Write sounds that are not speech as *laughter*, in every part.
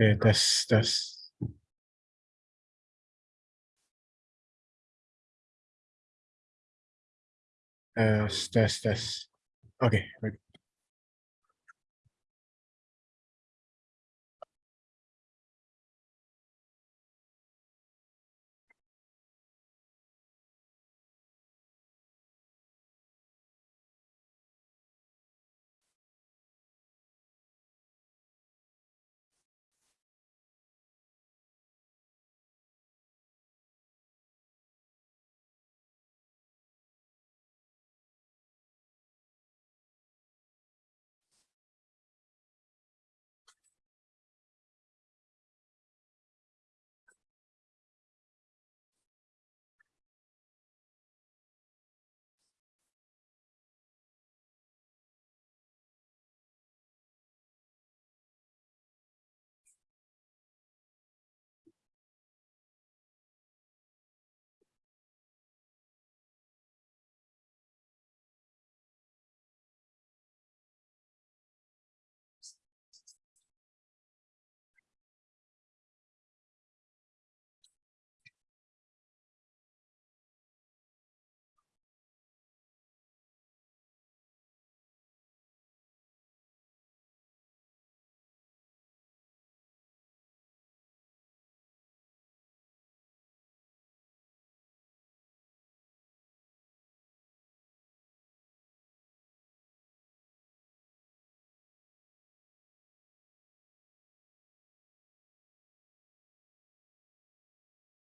Okay, test, test. Test, test, test. Okay, ready.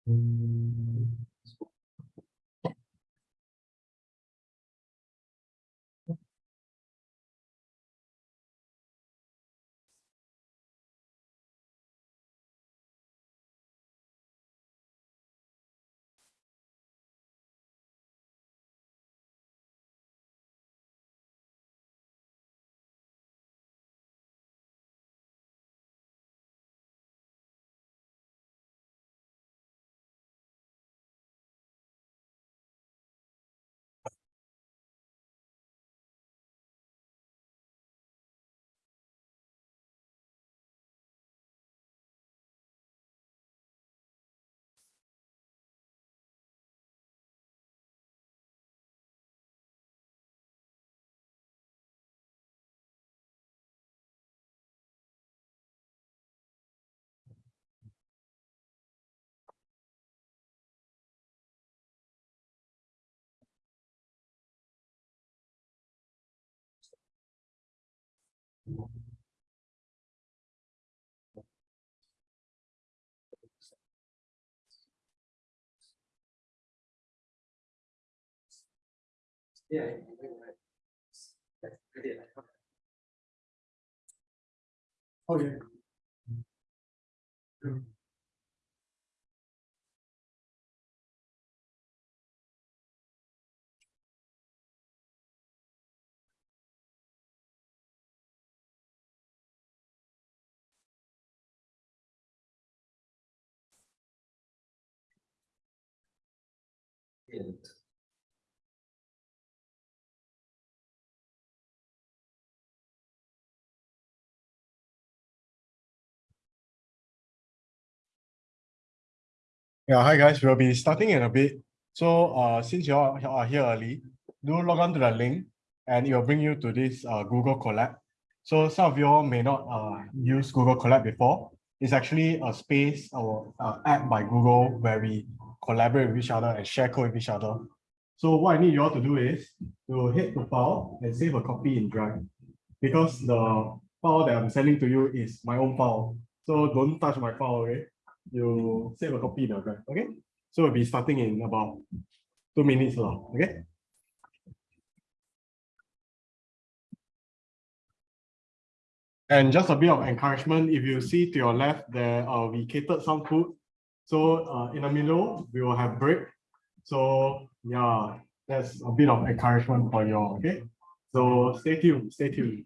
Mm-hmm. Yeah. Oh, yeah. Yeah, hi guys, we'll be starting in a bit. So uh, since you all are here early, do log on to the link and it will bring you to this uh, Google Colab. So some of you all may not uh, use Google Colab before. It's actually a space or uh, app by Google where we collaborate with each other and share code with each other. So what I need you all to do is to hit the file and save a copy in Drive because the file that I'm sending to you is my own file. So don't touch my file, okay? You save a copy in Drive, okay? So we'll be starting in about two minutes, lah, okay? And just a bit of encouragement, if you see to your left, there uh, we catered some food. So uh, in the middle, we will have break. So yeah, that's a bit of encouragement for you all, okay? So stay tuned, stay tuned.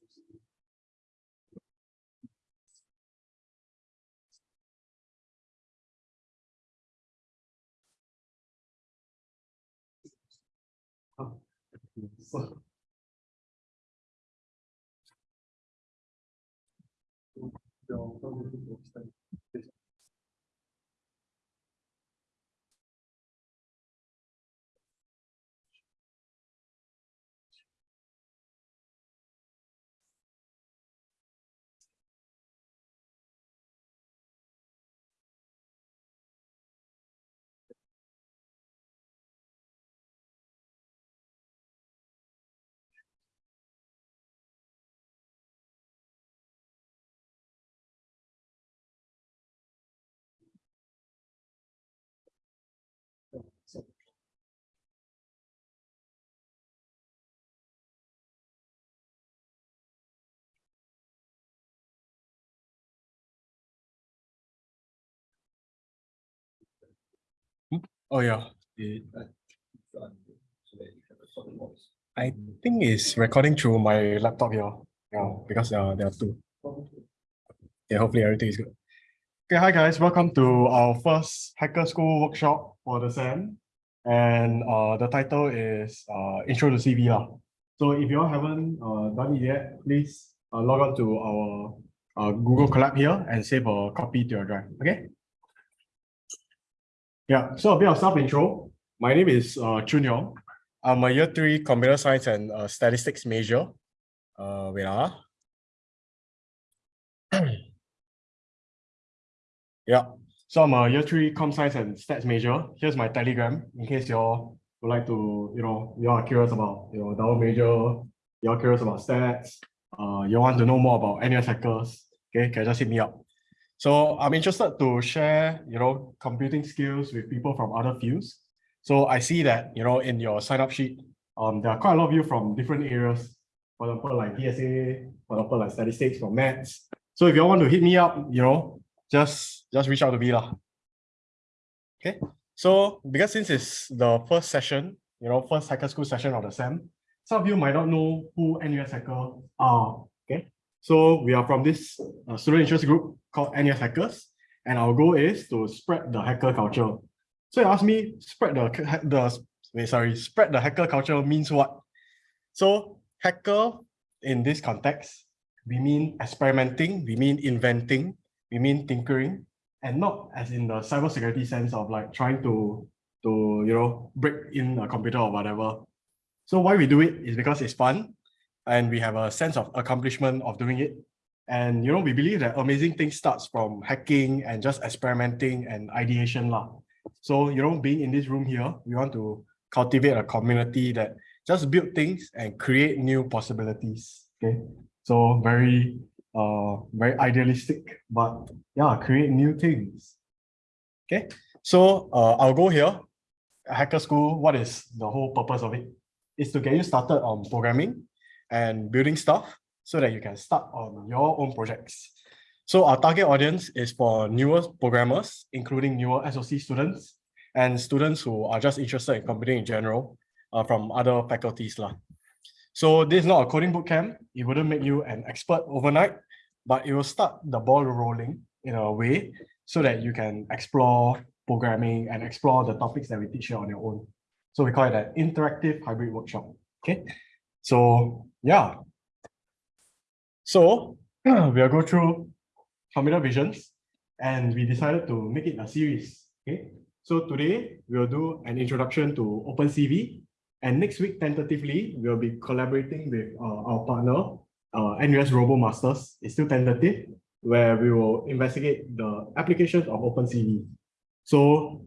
不 Oh yeah. I think it's recording through my laptop here. Yeah, because uh, there are two. Yeah, hopefully everything is good. Okay, hi guys, welcome to our first Hacker School workshop for the SEM. And uh, the title is uh, Intro to CV. lah. So if you all haven't uh, done it yet, please uh, log on to our uh, Google Colab here and save a copy to your drive, okay? Yeah, so a bit of self-intro. My name is uh, Chun Yong. I'm a year three computer science and uh, statistics major. Uh, wait ah. *clears throat* Yeah, so I'm a year three com science and stats major. Here's my telegram in case y'all would like to, you know, you are curious about, you know, double major, you're curious about stats, uh, you want to know more about NUS hackers, okay, can just hit me up. So I'm interested to share, you know, computing skills with people from other fields. So I see that, you know, in your sign up sheet, um, there are quite a lot of you from different areas. For example, like DSA, for example, like statistics or maths. So if you want to hit me up, you know, just just reach out to me lah. Okay, so because since it's the first session, you know, first hacker school session of the SEM, some of you might not know who NUS Hacker are. So we are from this uh, student interest group called NUS Hackers, and our goal is to spread the hacker culture. So you ask me, spread the the wait, sorry, spread the hacker culture means what? So hacker in this context, we mean experimenting, we mean inventing, we mean tinkering, and not as in the cybersecurity sense of like trying to to you know break in a computer or whatever. So why we do it is because it's fun, and we have a sense of accomplishment of doing it. And you know, we believe that amazing things starts from hacking and just experimenting and ideation lah. So you know, being in this room here, we want to cultivate a community that just build things and create new possibilities. Okay, so very uh very idealistic, but yeah, create new things. Okay, so uh, I'll go here. Hacker School, what is the whole purpose of it? Is to get you started on programming and building stuff so that you can start on your own projects. So our target audience is for newer programmers, including newer SOC students and students who are just interested in computing in general uh, from other faculties. lah. So this is not a coding bootcamp. It wouldn't make you an expert overnight, but it will start the ball rolling in a way so that you can explore programming and explore the topics that we teach here on your own. So we call it an interactive hybrid workshop. Okay. So yeah. So *clears throat* we'll go through computer visions and we decided to make it a series. Okay. So today we'll do an introduction to OpenCV and next week, tentatively, we'll be collaborating with uh, our partner, uh, NUS RoboMasters. It's still tentative, where we will investigate the applications of OpenCV. So,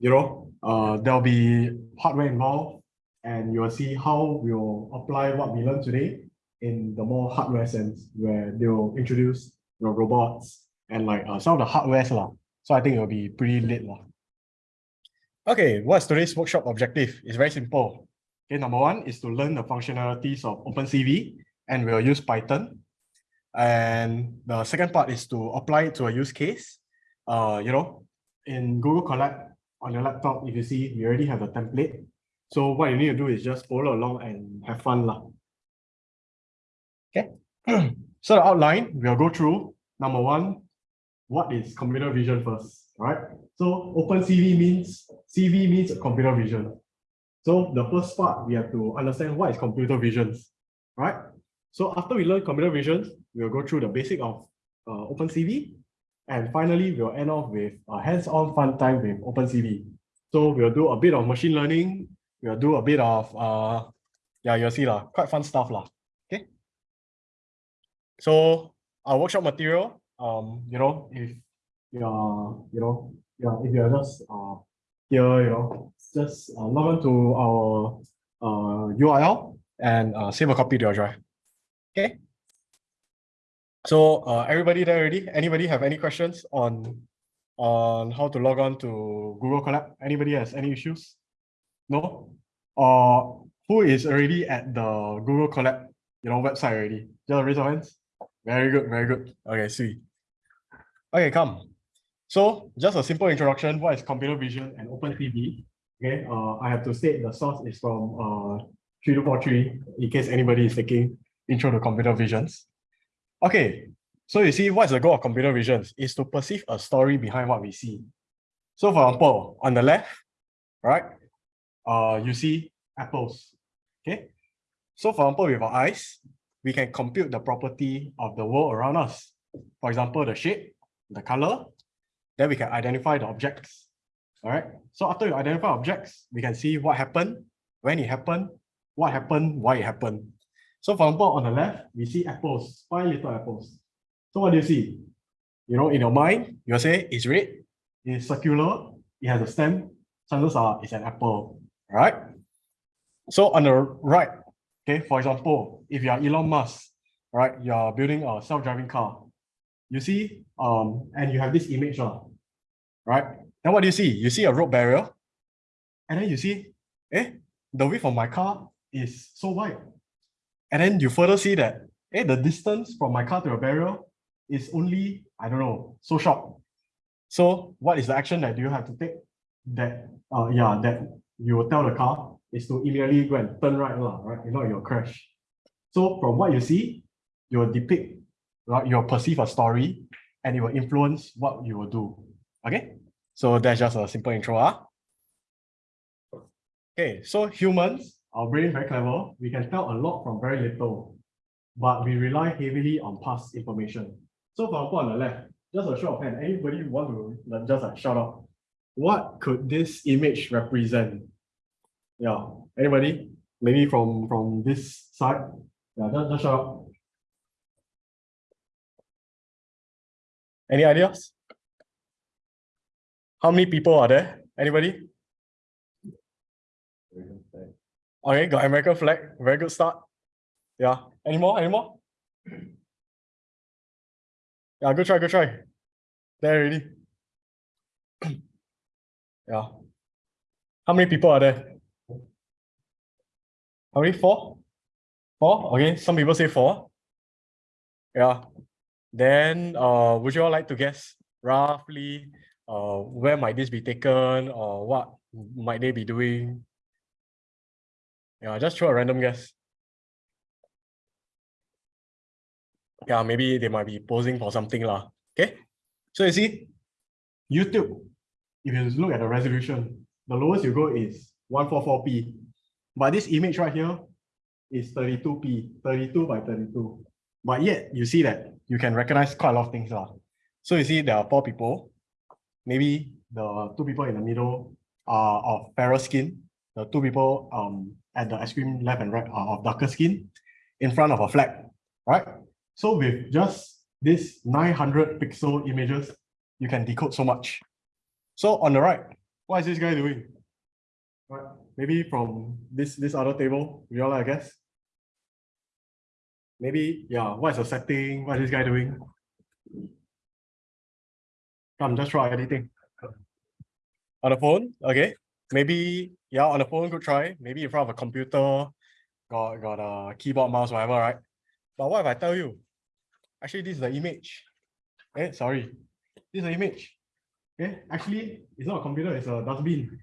you know, uh, there'll be hardware involved, and you'll see how we'll apply what we learned today in the more hardware sense, where they'll introduce the robots and like uh, some of the hardwares. lah. So I think it'll be pretty lit. lah. Okay, what's today's workshop objective? It's very simple. Okay, number one is to learn the functionalities of OpenCV and we'll use Python. And the second part is to apply it to a use case. Uh, you know, in Google Colab on your laptop, if you see, we already have a template. So what you need to do is just follow along and have fun. Lah. Okay. *clears throat* so the outline, we'll go through number one, what is computer vision first, right? So OpenCV means, CV means computer vision. So the first part, we have to understand what is computer visions, right? So after we learn computer visions, we'll go through the basic of uh, OpenCV. And finally, we'll end off with a hands-on fun time with OpenCV. So we'll do a bit of machine learning. We'll do a bit of, uh, yeah, you'll see lah, quite fun stuff lah. Okay. So our workshop material, um, you know, if you're, you know, yeah, if you're just uh here, you know, just uh, log on to our uh URL and uh, save a copy to your drive. Okay. So uh, everybody there already? Anybody have any questions on on how to log on to Google Colab? Anybody has any issues? No? Or who is already at the Google Colab, you know, website already? Just raise your hands. Very good, very good. Okay, see. Okay, come. So just a simple introduction. What is computer vision and OpenCV? Okay, uh, I have to state the source is from uh 3243 in case anybody is taking intro to computer visions. Okay, so you see what's the goal of computer visions is to perceive a story behind what we see. So for example, on the left, right, uh, you see apples. Okay, so for example, with our eyes, we can compute the property of the world around us. For example, the shape, the color, then we can identify the objects. All right. So after you identify objects, we can see what happened, when it happened, what happened, why it happened. So for example, on the left, we see apples, five little apples. So what do you see? You know, in your mind, you'll say it's red, it's circular, it has a stem, chances are it's an apple, right? So on the right, okay, for example, if you are Elon Musk, right, you're building a self-driving car, you see, um, and you have this image, uh, right? Then what do you see? You see a road barrier, and then you see, eh, the width of my car is so wide. And then you further see that, eh, the distance from my car to a barrier is only, I don't know, so short. So what is the action that you have to take? That, uh, yeah, that you will tell the car is to immediately go and turn right, lah, right? If not, you'll crash. So from what you see, you will depict right? You'll perceive a story and it will influence what you will do. Okay, so that's just a simple intro. Huh? Okay, so humans, our brain very clever. We can tell a lot from very little, but we rely heavily on past information. So for example, on the left, just a show of hand, anybody want to just like shout out, what could this image represent? Yeah, anybody? Maybe from from this side. Yeah, just, just shout out. Any ideas? How many people are there? Anybody? Okay, got American flag. Very good start. Yeah. Any more? Any more? Yeah, good try, good try. There already. Yeah. How many people are there? How many? Four? Four? Okay, some people say four. Yeah. Then uh, would you all like to guess roughly uh, where might this be taken or what might they be doing? Yeah, just throw a random guess. Yeah, maybe they might be posing for something lah. Okay, so you see, YouTube, if you look at the resolution, the lowest you go is 144p. But this image right here is 32p, 32 by 32. But yet you see that you can recognize quite a lot of things. Uh. So you see there are four people. Maybe the two people in the middle are of fairer skin. The two people um at the extreme left and right are of darker skin in front of a flag, right? So with just this 900 pixel images, you can decode so much. So on the right, what is this guy doing? Right, maybe from this this other table, we all I guess. Maybe, yeah, what is the setting? What is this guy doing? Come, just try anything. On the phone, okay. maybe yeah, on the phone, could try. Maybe in front of a computer, got got a keyboard, mouse, whatever, right? But what if I tell you? Actually, this is the image. Eh, sorry, this is the image. Okay, actually, it's not a computer, it's a dustbin.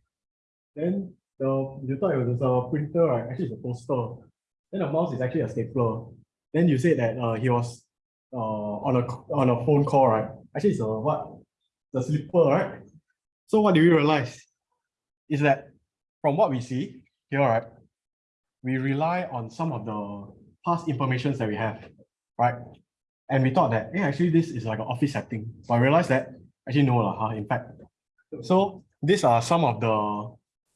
Then the you thought it was a printer, right? Actually, it's a poster. Then the mouse is actually a stapler. Then you said that uh, he was uh, on a on a phone call, right? Actually, it's a what? The slipper, right? So what do we realize? Is that from what we see here, right? We rely on some of the past informations that we have, right? And we thought that, hey, actually, this is like an office setting. But I realized that actually no, lah, huh, in fact. So these are some of the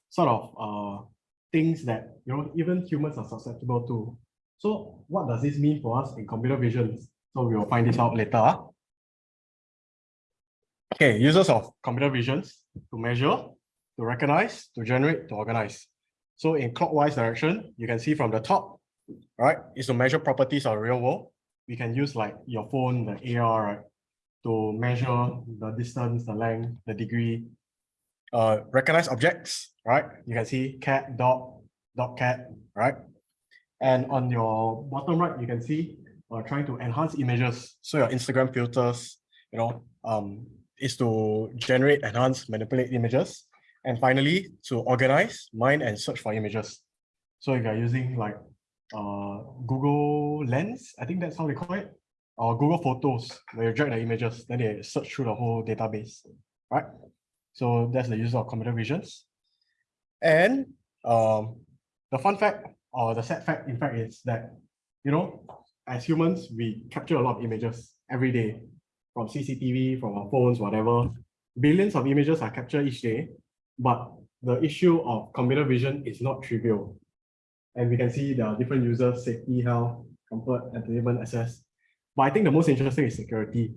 sort of uh things that you know even humans are susceptible to. So what does this mean for us in computer vision? So we will find this out later. ah. Okay, users of computer visions to measure, to recognize, to generate, to organize. So in clockwise direction, you can see from the top, right, is to measure properties of real world. We can use like your phone, the AR, right, to measure the distance, the length, the degree. Uh, recognize objects, right? You can see cat, dog, dog, cat, right? And on your bottom right, you can see uh, trying to enhance images. So your Instagram filters, you know, um, is to generate, enhance, manipulate images. And finally, to organize, mine, and search for images. So if you're using like uh, Google Lens, I think that's how they call it, or Google Photos, where you drag the images, then they search through the whole database, right? So that's the use of computer visions. And um, the fun fact or the sad fact, in fact, is that, you know, as humans, we capture a lot of images every day from CCTV, from our phones, whatever. Billions of images are captured each day, but the issue of computer vision is not trivial. And we can see there are different users, safety, health, comfort, entertainment, access. But I think the most interesting is security.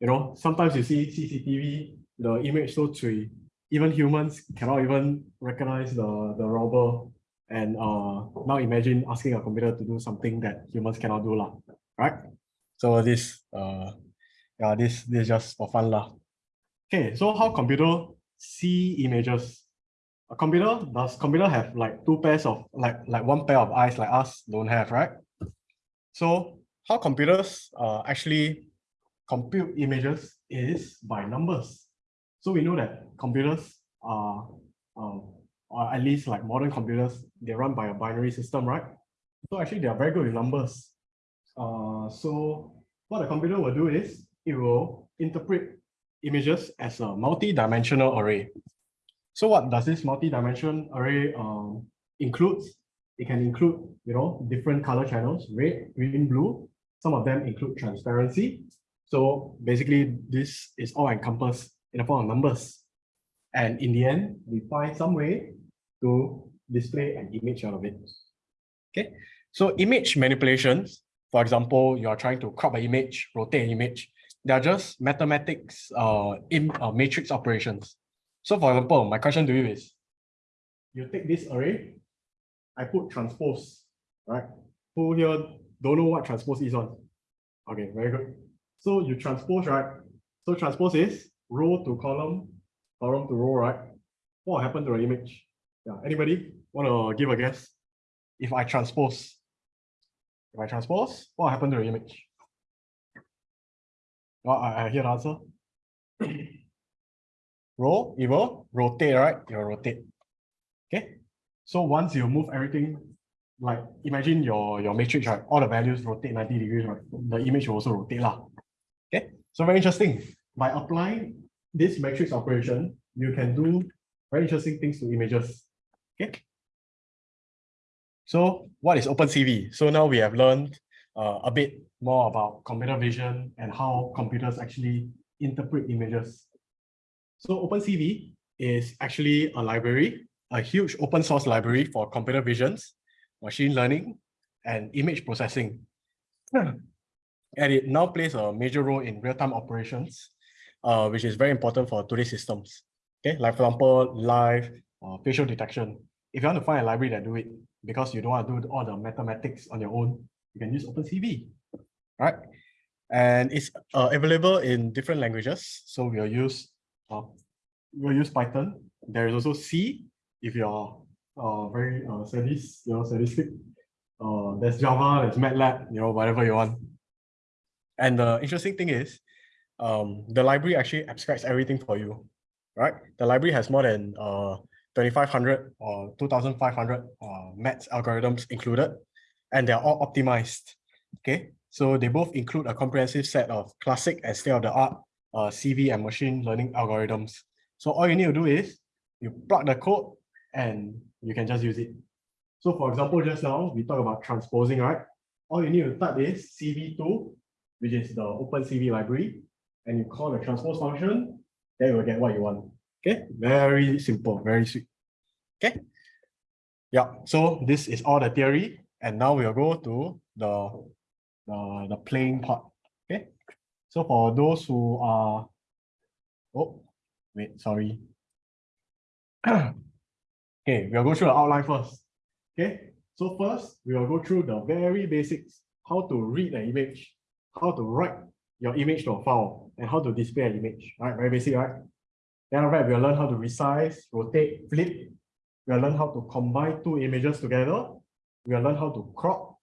You know, sometimes you see CCTV, the image so tree, even humans cannot even recognize the, the robber. And uh, now imagine asking a computer to do something that humans cannot do, lah, right? So this, uh, yeah, this, this is just for fun, lah. Okay, so how computer see images? A computer, does computer have like two pairs of, like, like one pair of eyes like us don't have, right? So how computers uh, actually compute images is by numbers. So we know that computers are, um, or at least like modern computers, they run by a binary system, right? So actually they are very good with numbers. Uh, so what a computer will do is it will interpret images as a multi-dimensional array. So what does this multi-dimension array um, includes? It can include, you know, different color channels, red, green, blue. Some of them include transparency. So basically, this is all encompassed in the form of numbers. And in the end, we find some way to display an image out of it. Okay, so image manipulations, for example, you are trying to crop an image, rotate an image, they are just mathematics uh, in uh, matrix operations. So for example, my question to you is, you take this array, I put transpose, right? Who here don't know what transpose is on? Okay, very good. So you transpose, right? So transpose is row to column, column to row, right? What happened to the image? Yeah, anybody want to give a guess? If I transpose, if I transpose, what happened to the image? Well, I, I hear the answer. *coughs* Roll, it will rotate, right? It will rotate. Okay. So once you move everything, like imagine your, your matrix, right? All the values rotate 90 degrees, right? The image will also rotate. Lah. Okay. So very interesting. By applying this matrix operation, you can do very interesting things to images. Okay. So what is OpenCV? So now we have learned uh, a bit more about computer vision and how computers actually interpret images. So OpenCV is actually a library, a huge open source library for computer visions, machine learning, and image processing. *clears throat* And it now plays a major role in real-time operations, uh, which is very important for today's systems. Okay, like for example, live uh, facial detection. If you want to find a library that do it, because you don't want to do all the mathematics on your own, you can use OpenCV, right? And it's uh, available in different languages. So we'll use uh, we'll use Python. There is also C if you're uh, very uh, sadist, you know, sadistic. Uh, there's Java, there's MATLAB, you know, whatever you want. And the interesting thing is, um, the library actually abstracts everything for you, right? The library has more than uh, 2500 or 2500 uh, maths algorithms included, and they're all optimized. Okay, so they both include a comprehensive set of classic and state-of-the-art uh, CV and machine learning algorithms. So all you need to do is you plug the code and you can just use it. So for example, just now we talk about transposing, right? All you need to type is CV2, which is the open CV library, and you call the transpose function, then you will get what you want. Okay, very simple, very sweet. Okay. Yeah, so this is all the theory, and now we'll go to the, the, the playing part. Okay, so for those who are, oh, wait, sorry. *clears throat* okay, we'll go through the outline first. Okay, so first we will go through the very basics, how to read an image, how to write your image to a file, and how to display an image. All right, very basic, right? Then after that, we'll learn how to resize, rotate, flip. We'll learn how to combine two images together. We'll learn how to crop.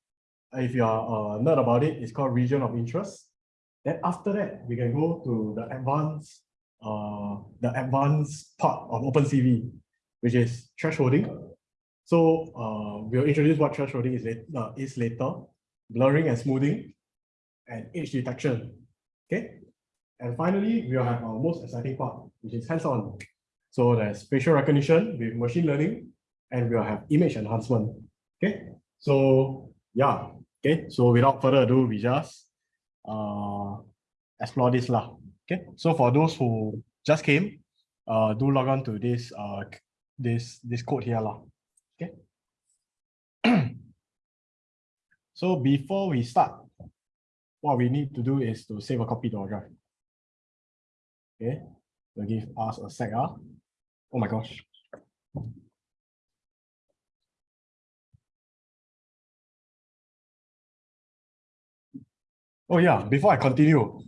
If you are a nerd about it, it's called region of interest. Then after that, we can go to the advanced, uh, the advanced part of OpenCV, which is thresholding. So uh, we'll introduce what thresholding is, uh, is later, blurring and smoothing, and edge detection. Okay. And finally, we'll have our most exciting part, which is hands-on. So there's facial recognition with machine learning, and we'll have image enhancement. Okay. So yeah. Okay. So without further ado, we just uh, explore this lah. Okay. So for those who just came, uh, do log on to this uh this this code here lah. Okay. *clears throat* so before we start, what we need to do is to save a copy to our drive. Okay, give us a sec. Ah. Oh my gosh. Oh yeah, before I continue,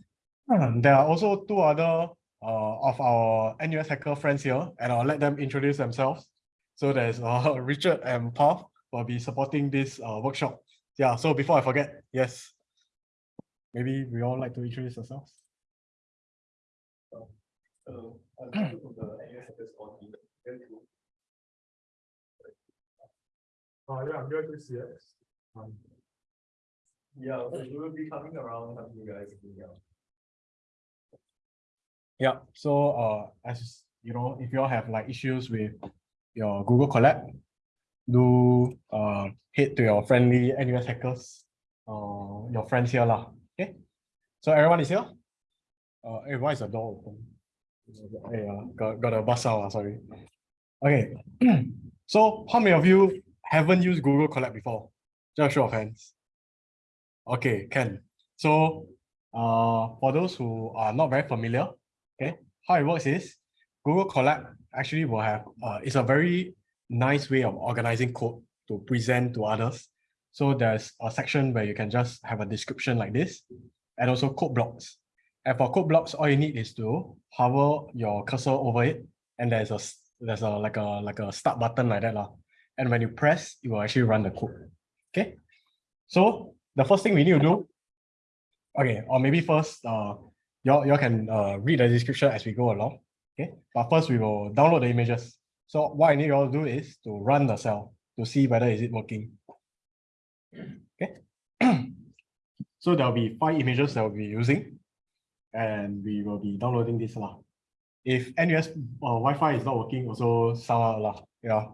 *clears throat* there are also two other of our NUS hacker friends here, and I'll let them introduce themselves. So there's uh, *laughs* Richard and Paul will be supporting this uh, workshop. Yeah, so before I forget, yes, maybe we all like to introduce ourselves. Hello, I'm from the NUS Hackers Uh, yeah, I'm here to see it. Um, Yeah, so we will be coming around helping you guys. Yeah. Yeah, so uh, as you know, if you all have like issues with your Google Colab, do uh, head to your friendly NUS hackers, uh, your friends here lah. Okay, so everyone is here. Uh, hey, why is the door open? Hey, uh, got got a bus out. sorry. Okay, *clears throat* so how many of you haven't used Google Colab before? Just show of hands. Okay, can. So, uh, for those who are not very familiar, okay, how it works is Google Colab actually will have, uh, it's a very nice way of organizing code to present to others. So there's a section where you can just have a description like this and also code blocks. And for code blocks, all you need is to hover your cursor over it and there's a there's a like a like a start button like that. lah. And when you press, it will actually run the code. Okay. So the first thing we need to do, okay, or maybe first, uh, y'all, y'all can uh, read the description as we go along. Okay, but first we will download the images. So what I need you all to do is to run the cell to see whether is it working. Okay. *clears throat* so there'll be five images that we'll be using, and we will be downloading this lah. If NUS uh, Wi-Fi is not working, also sound out lah. Yeah.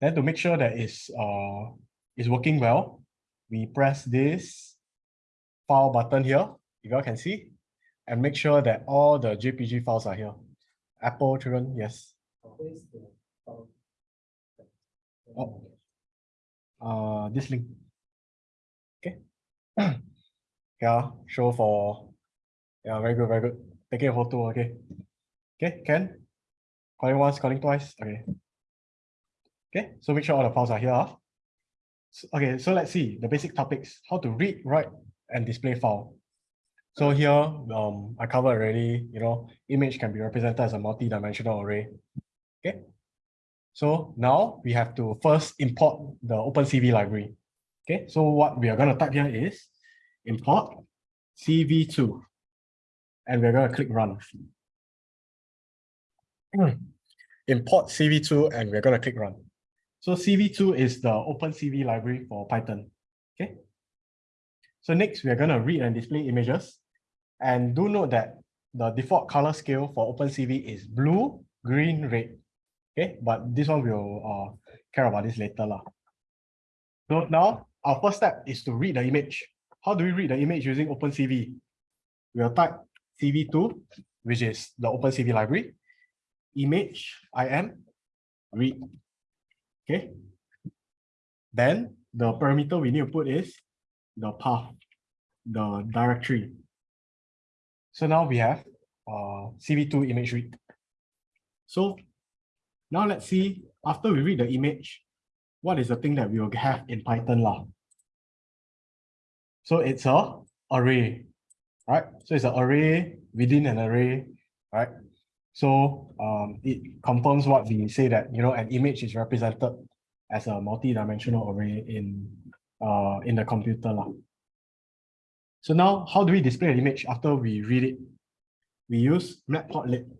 Then to make sure that it's uh is working well, we press this file button here, if you all can see, and make sure that all the JPG files are here. Apple children, yes. Oh. Uh, this link. Okay. *clears throat* yeah, show for. Yeah, very good, very good. Taking a photo, okay. Okay, Ken. Calling once, calling twice. Okay. Okay, so make sure all the files are here. ah. S- Okay, so let's see the basic topics, how to read, write, and display file. So here, um, I covered already, you know, image can be represented as a multi-dimensional array. Okay. So now we have to first import the OpenCV library. Okay, so what we are going to type here is import CV2. And we're going to click run. *clears throat* Import CV2 and we're going to click run. So CV2 is the OpenCV library for Python. Okay. So next, we are going to read and display images. And do note that the default color scale for OpenCV is blue, green, red. Okay, but this one we'll uh, care about this later. Lah. So now our first step is to read the image. How do we read the image using OpenCV? We'll type CV2, which is the OpenCV library, image im read. Okay. Then the parameter we need to put is the path, the directory. So now we have uh, CV2 image read. So now let's see, after we read the image, what is the thing that we will have in Python lah? So it's a array, right? So it's an array within an array, right? So um, it confirms what we say that, you know, an image is represented as a multi-dimensional array in, uh, in the computer lah. So now, how do we display an image after we read it? We use matplotlib.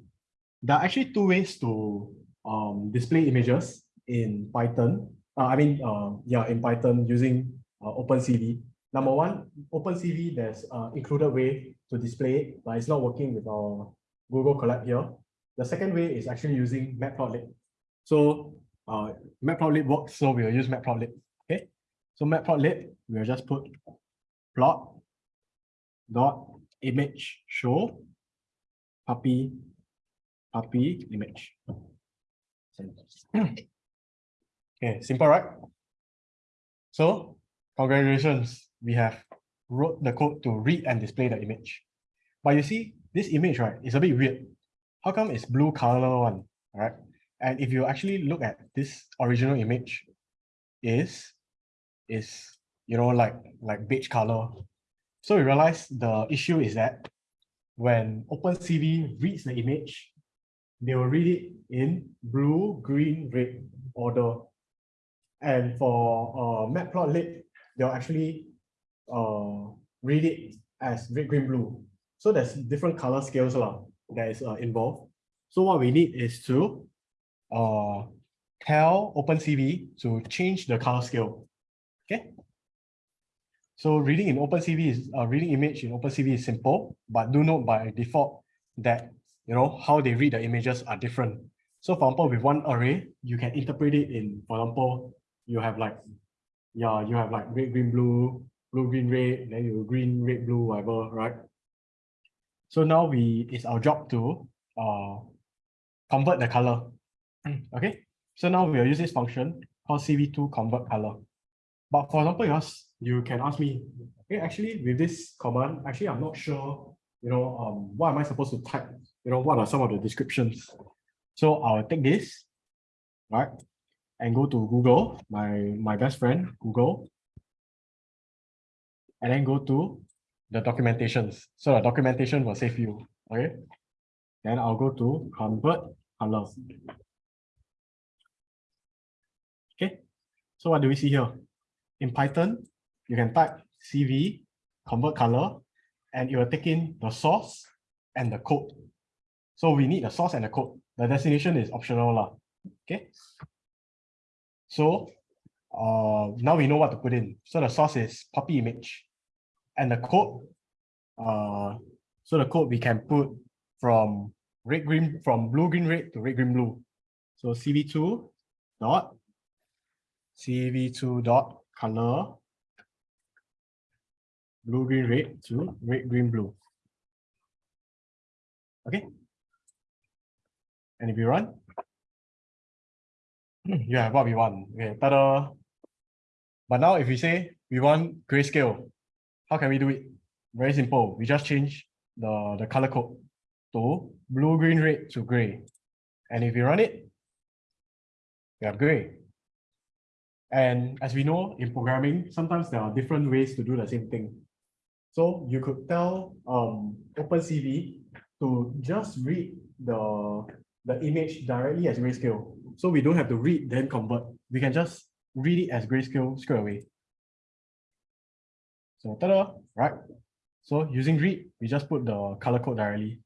There are actually two ways to um, display images in Python. Uh, I mean, uh, yeah, in Python using uh, OpenCV. Number one, OpenCV, there's uh, included way to display it, but it's not working with our Google Colab here. The second way is actually using Matplotlib. So uh, Matplotlib works, so we'll use Matplotlib. So Matplotlib, we'll just put plot dot image show puppy puppy image. *clears throat* Okay, simple, right? So congratulations, we have wrote the code to read and display the image. But you see, this image, right, is a bit weird. How come it's blue color one, right? And if you actually look at this original image, is is you know like like beige color. So we realize the issue is that when OpenCV reads the image, they will read it in blue, green, red order. And for uh, Matplotlib, they'll actually uh, read it as red, green, blue. So there's different color scales lah, that is uh, involved. So what we need is to uh, tell OpenCV to change the color scale. Okay. So reading in OpenCV is uh, reading image in OpenCV is simple, but do note by default that you know how they read the images are different. So for example, with one array, you can interpret it in, for example, you have like, yeah, you have like red, green, blue, blue, green, red, then you green, red, blue, whatever, right? So now we it's our job to uh convert the color. *clears throat* Okay, so now we'll use this function called CV2 convert color. But for example, you ask, you can ask me, okay, actually with this command, actually I'm not sure, you know, um, what am I supposed to type? You know, what are some of the descriptions? So I'll take this, right, and go to Google, my my best friend, Google, and then go to the documentations. So the documentation will save you, okay? Then I'll go to convert color. Okay, so what do we see here? In Python, you can type CV, convert color, and it will take in the source and the code. So we need the source and the code. The destination is optional. Lah. Okay. So uh, now we know what to put in. So the source is puppy image. And the code, uh, so the code we can put from red green from blue green red to red green blue. So CV2 dot CV2 dot color blue green red to red green blue. Okay. And if hmm, you run, have what we want. Okay, ta-da. But now if we say we want grayscale, how can we do it? Very simple. We just change the, the color code to blue, green, red to gray. And if you run it, we have gray. And as we know in programming, sometimes there are different ways to do the same thing. So you could tell um OpenCV to just read the the image directly as grayscale. So we don't have to read then convert. We can just read it as grayscale straight away. So ta-da, right? So using read, we just put the color code directly.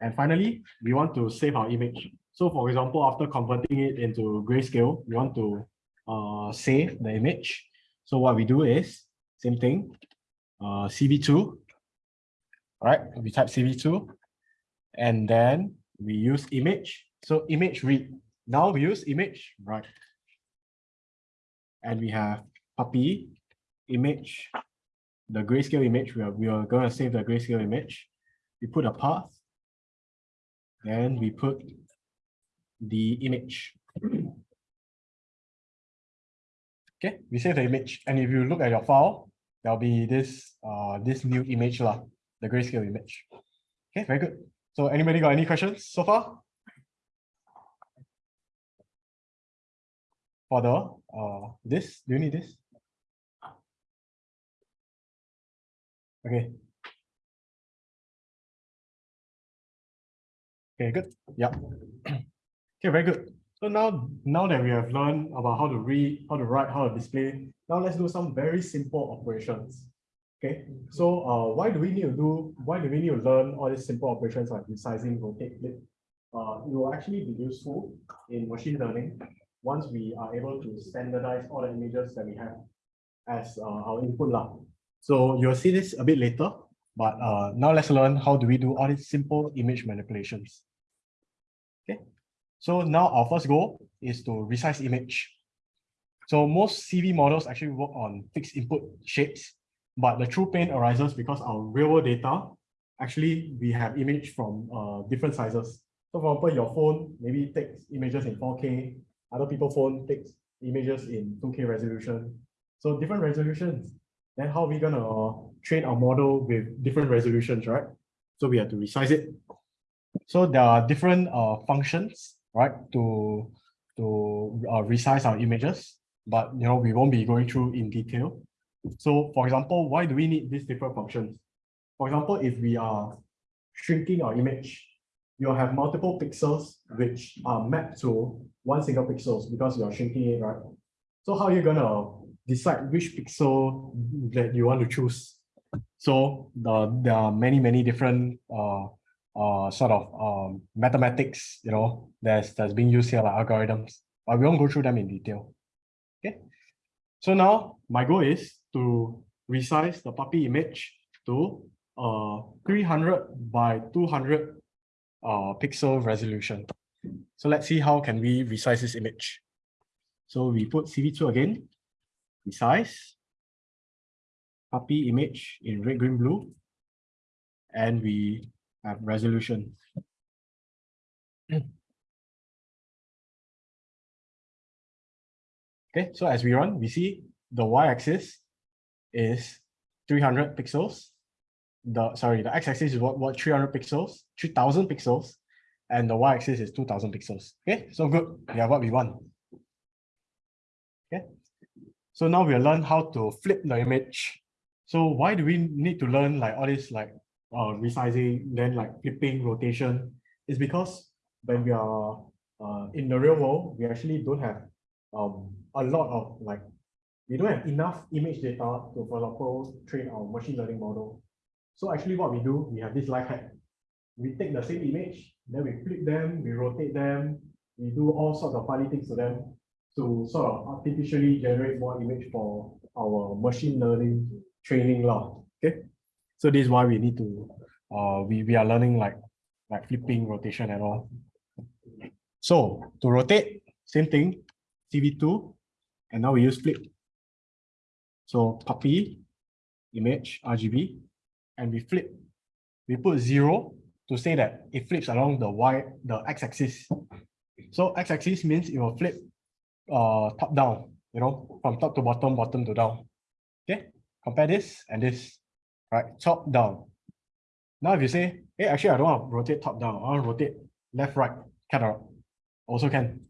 And finally, we want to save our image. So for example, after converting it into grayscale, we want to uh, save the image. So what we do is same thing, uh, CV2, right? We type CV2 and then we use image. So image read. Now we use image, right? And we have puppy image, the grayscale image. We are, we are going to save the grayscale image. We put a path. Then we put the image. Okay, we save the image. And if you look at your file, there'll be this uh this new image lah, the grayscale image. Okay, very good. So anybody got any questions so far? For the uh this, do you need this? Okay. Okay, good. Yeah. Okay, very good. So now, now that we have learned about how to read, how to write, how to display, now let's do some very simple operations. Okay, so uh, why do we need to do, why do we need to learn all these simple operations like resizing, rotate, flip? Uh, it will actually be useful in machine learning once we are able to standardize all the images that we have as uh, our input lah. So you'll see this a bit later, but uh, now let's learn how do we do all these simple image manipulations. Okay, so now our first goal is to resize image. So most CV models actually work on fixed input shapes, but the true pain arises because our real world data, actually we have image from uh, different sizes. So for example, your phone maybe takes images in 4K, other people phone takes images in 2K resolution. So different resolutions. Then how are we gonna uh, train our model with different resolutions, right? So we have to resize it. So there are different uh, functions, right, to to uh, resize our images, but you know we won't be going through in detail. So for example, why do we need these different functions? For example, if we are shrinking our image, you'll have multiple pixels which are mapped to one single pixels because you're shrinking it, right? So how are you gonna decide which pixel that you want to choose? So the, there are many, many different uh, uh, sort of um, mathematics, you know, that's, that's being used here, like algorithms, but we won't go through them in detail. Okay. So now my goal is to resize the puppy image to uh 300 by 200 uh pixel resolution. So let's see how can we resize this image. So we put CV2 again, resize, puppy image in red, green, blue, and we have resolution. Okay, so as we run, we see the y-axis is 300 pixels. The sorry, the x-axis is what what 300 pixels, 3000 pixels, and the y-axis is 2000 pixels. Okay, so good. We have what we want. Okay, so now we learn how to flip the image. So why do we need to learn like all this like uh, resizing, then like flipping, rotation? Is because when we are uh, in the real world, we actually don't have um, a lot of like we don't have enough image data to, for example, train our machine learning model. So actually what we do, we have this life hack. We take the same image, then we flip them, we rotate them, we do all sorts of funny things to them to sort of artificially generate more image for our machine learning training law. So this is why we need to uh we, we are learning like like flipping rotation and all. So to rotate, same thing, CV2, and now we use flip. So puppy, image, RGB, and we flip. We put zero to say that it flips along the y, the x-axis. So x-axis means it will flip uh top down, you know, from top to bottom, bottom to down. Okay, compare this and this, right? Top down. Now if you say, hey, actually I don't want to rotate top down, I want to rotate left, right, can also can.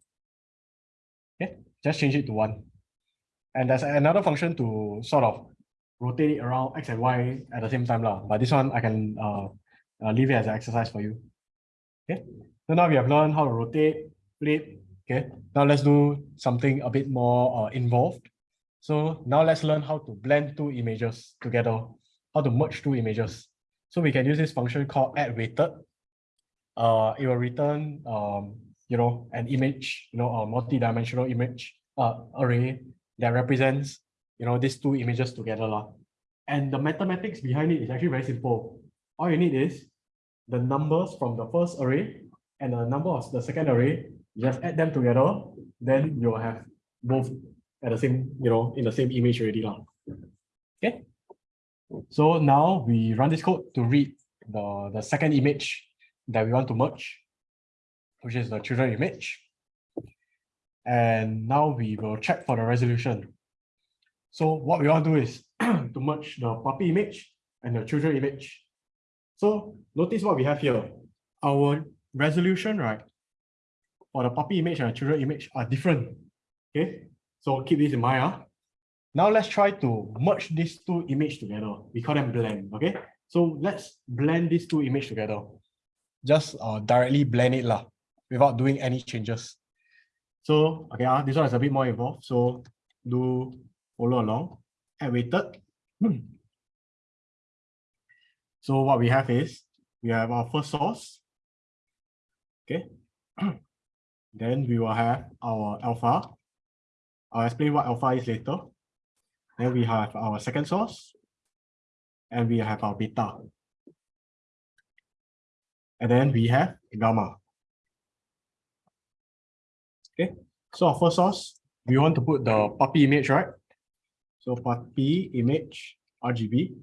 Okay, just change it to one. And there's another function to sort of rotate it around X and Y at the same time lah. But this one I can uh, uh, leave it as an exercise for you. Okay, so now we have learned how to rotate, flip. Okay, now let's do something a bit more uh, involved. So now let's learn how to blend two images together, how to merge two images. So we can use this function called add weighted. Uh, it will return um, you know, an image, you know, a multi-dimensional image uh, array that represents, you know, these two images together. lah. And the mathematics behind it is actually very simple. All you need is the numbers from the first array and the number of the second array, you just add them together, then you'll have both at the same, you know, in the same image already. lah. Okay. So now we run this code to read the, the second image that we want to merge, which is the children image. And now we will check for the resolution. So what we want to do is *clears throat* to merge the puppy image and the children image. So notice what we have here. Our resolution, right? For the puppy image and the children image are different. Okay, so keep this in mind. ah. Now let's try to merge these two images together. We call them blend. Okay, so let's blend these two images together. Just uh, directly blend it lah, without doing any changes. So okay, uh, this one is a bit more involved. So do follow along. Add weighted. Hmm. So what we have is we have our first source. Okay. *clears throat* then we will have our alpha. I'll explain what alpha is later. Then we have our second source. And we have our beta. And then we have gamma. Okay, so our first source, we want to put the puppy image, right? So puppy image RGB.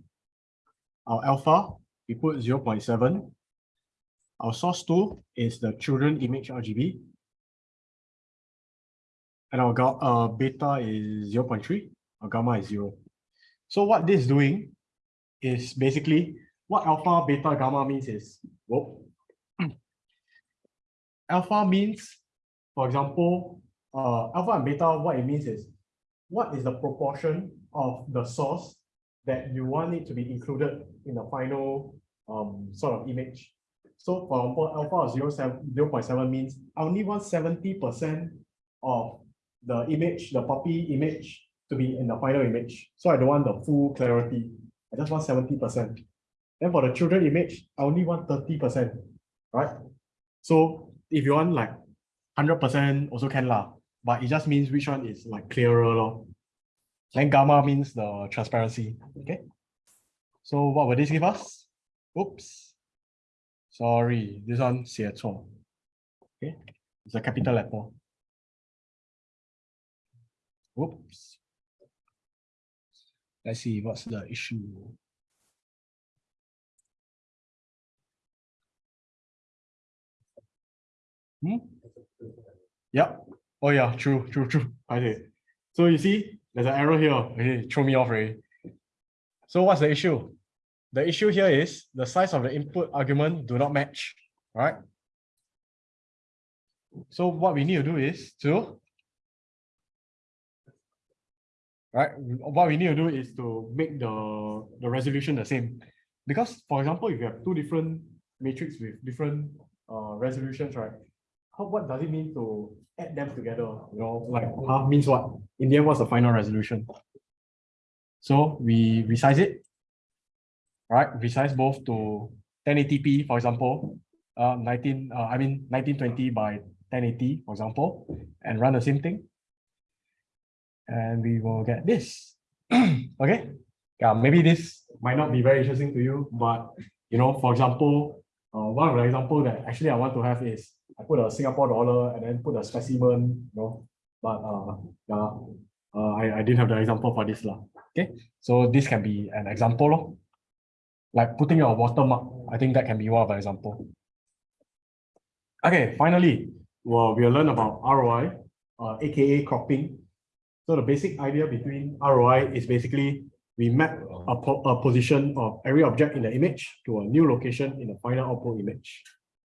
Our alpha, we put 0.7. Our source two is the children image RGB. And our uh, beta is 0.3, our gamma is zero. So what this is doing is basically what alpha, beta, gamma means is, whoop. *clears throat* alpha means, for example, uh, alpha and beta, what it means is, what is the proportion of the source that you want it to be included in the final um, sort of image. So for example, alpha of 0, 0.7 means I only want 70% of the image, the puppy image to be in the final image. So I don't want the full clarity. I just want 70%. Then for the children image, I only want 30%, right? So if you want like 100% also can lah, but it just means which one is like clearer lor. Then gamma means the transparency, okay? So what will this give us? Oops. Sorry, this one 写错. Okay, it's a capital letter. Oops. Let's see what's the issue. Hmm? Yep. Oh yeah, true, true, true. Okay. So you see, there's an error here. Okay, throw me off already. So what's the issue? The issue here is the size of the input argument do not match, right? So what we need to do is to right? What we need to do is to make the, the resolution the same. Because for example, if you have two different matrix with different uh, resolutions, right? How, what does it mean to add them together? You know, like huh, means what? In the end, what's the final resolution? So we resize it, right? Resize both to 1080p, for example, uh, 19, uh, I mean 1920 by 1080, for example, and run the same thing and we will get this. *clears throat* okay. Yeah, maybe this might not be very interesting to you, but you know, for example, uh, one of the example that actually I want to have is I put a Singapore dollar and then put a specimen, you know, but uh, yeah, uh, I, I didn't have the example for this. lah. Okay, so this can be an example. lor. Like putting a watermark, I think that can be one of the example. Okay, finally, well, we'll learn about ROI, uh, aka cropping. So the basic idea between ROI is basically we map a, po- a position of every object in the image to a new location in the final output image.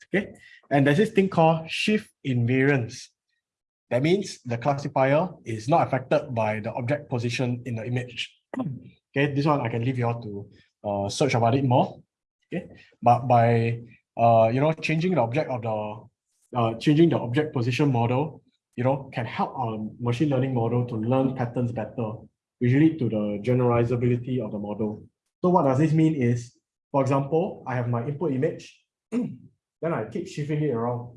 Okay, and there's this thing called shift invariance. That means the classifier is not affected by the object position in the image. *clears throat* Okay, this one I can leave you all to uh, search about it more. Okay, but by uh, you know, changing the object of the uh, changing the object position model, you know, can help our machine learning model to learn patterns better, usually to the generalizability of the model. So what does this mean is, for example, I have my input image, *clears throat* then I keep shifting it around.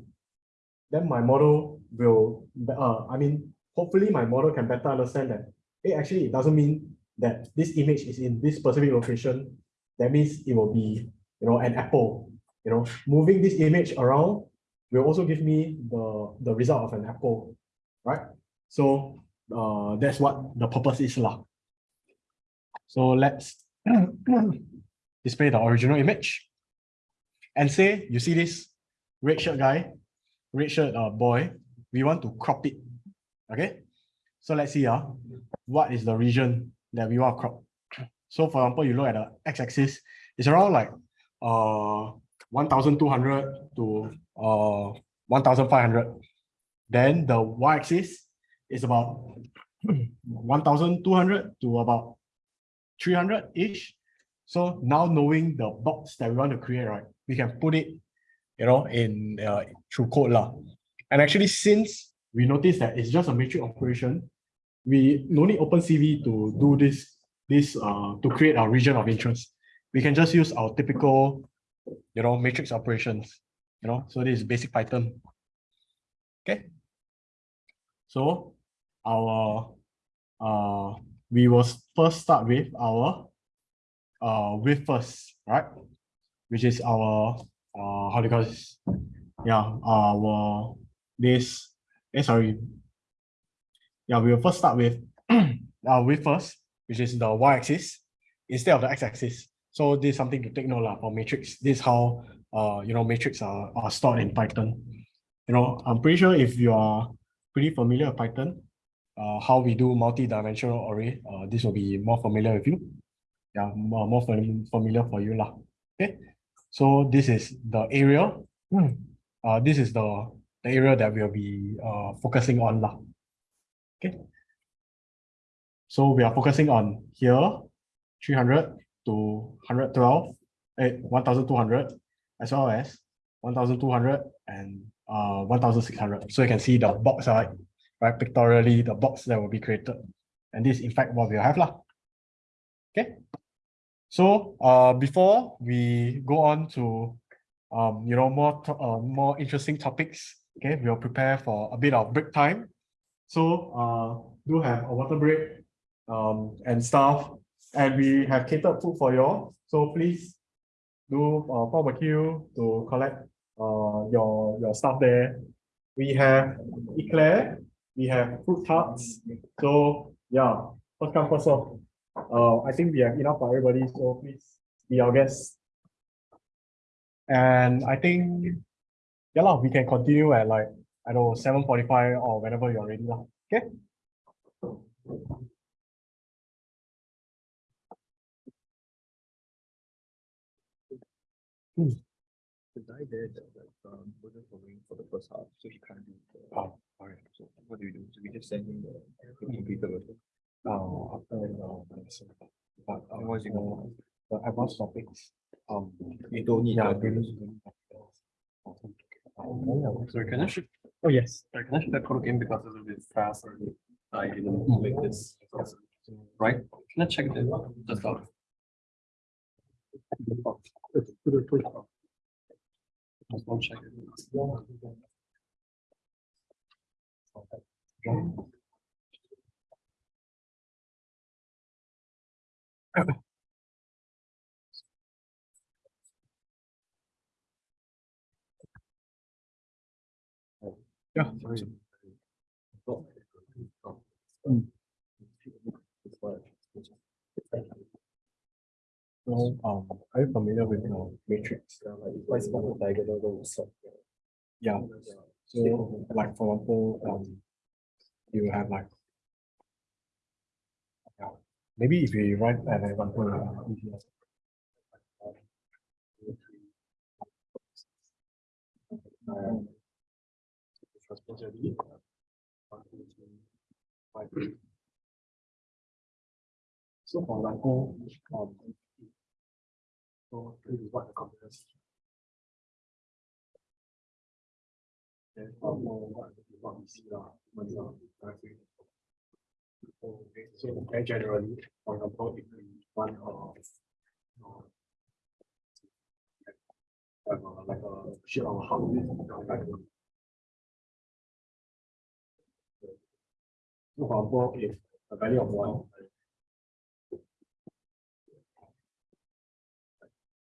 Then my model will, uh, I mean, hopefully my model can better understand that, hey, actually, it doesn't mean that this image is in this specific location. That means it will be, you know, an apple. You know, moving this image around will also give me the, the result of an apple, right? So uh, that's what the purpose is lah. So let's *clears throat* display the original image. And say you see this red shirt guy, red shirt uh, boy, we want to crop it. Okay. So let's see uh, what is the region that we want to crop. *clears throat* So for example, you look at the x-axis, it's around like uh 1200 to uh 1500. Then the y-axis is about *clears throat* 1200 to about 300-ish. So now knowing the box that we want to create, right, we can put it, you know, in uh, through code lah. And actually, since we notice that it's just a matrix operation, we no need OpenCV to do this, this uh, to create our region of interest. We can just use our typical, you know, matrix operations, you know, so this is basic Python. Okay. So our, uh, we will first start with our uh with first, right? Which is our uh how do you call this? Yeah, our this eh sorry. Yeah, we will first start with *clears throat* uh with first, which is the y-axis instead of the x-axis. So this is something to take note for matrix. This is how uh you know matrix are, are stored in Python. You know, I'm pretty sure if you are pretty familiar with Python, uh, how we do multi-dimensional array, uh, this will be more familiar with you. Yeah, more, more fami- familiar for you lah. Okay, so this is the area. Hmm. Uh, this is the, the area that we'll be uh, focusing on lah. Okay. So we are focusing on here, 300 to 112, eh, 1200, as well as 1200 and uh, 1600. So you can see the box, right? right, pictorially, the box that will be created. And this in fact what we'll have lah. Okay. So uh, before we go on to um, you know, more uh, more interesting topics, okay, we'll prepare for a bit of break time. So uh, do have a water break um, and stuff. And we have catered food for you all. So please do uh, queue to collect uh, your, your stuff there. We have eclair, we have fruit tarts. So yeah, first come first serve. Uh, I think we have enough for everybody, so please be our guest. And I think, yeah we can continue at like, I don't know, seven forty-five or whenever you're ready okay? The guy there that like um wasn't following for the first half, so he can't do the. Oh, alright. So what do we do? So we just send him the computer version. Uh, after, uh, so, but, uh, And what's it uh, the advanced topics, um. You don't need. Yeah, the- really. Sorry, can I shift, Oh, yes. sorry, can I shift that code again because it's a bit fast or I didn't make this. Right? Can I check the, just out? Just one mm. Yeah. So, um, are you familiar with the matrix? What's about the diagonal rows? Yeah, so like for example, um, you have like. Yeah, maybe if you write an example. uh, So for example, um. So this is what the computers. Then um, what what we see now, when we are driving. Okay, so very generally, if we want uh. uh, Like a, like a sheet of house, like a So for example, if a value of one. So for example, value of one represents this. Prices, it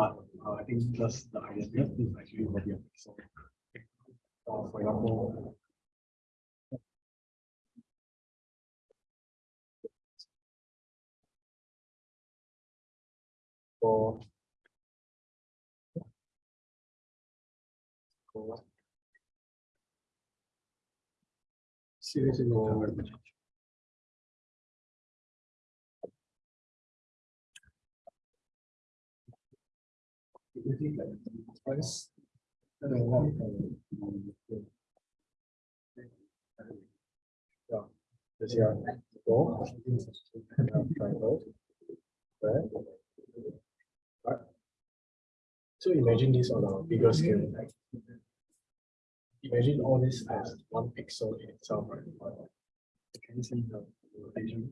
but uh, I think just the idea is actually already a pixel. Uh, for example. For. For. Series in Twice. Yeah, this. Right. So imagine this on a bigger scale. Imagine all this as one pixel in itself, right? Can you see the rotation?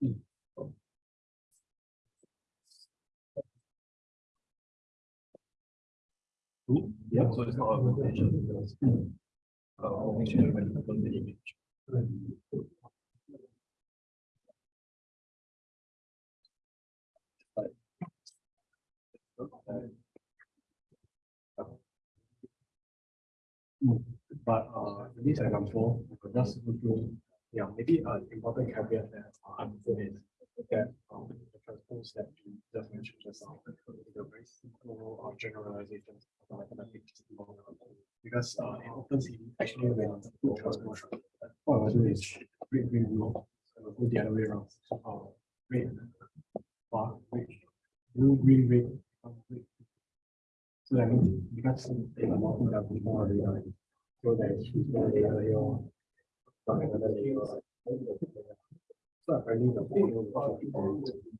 Hmm. Yeah, so it's not a rotation. Uh, rotation. But uh, in this example, I could just go yeah, maybe an important caveat that I'm is that um, transpose that mentioned just now, the very simple uh, generalizations of mathematics. Because uh, in OpenCV, actually when you transpose, is green, green, blue, will go the other way around. So, uh, red, bar, red, blue, green, red, red. So that means because they are not before they are. So that is one layer from another layer. So apparently the whole.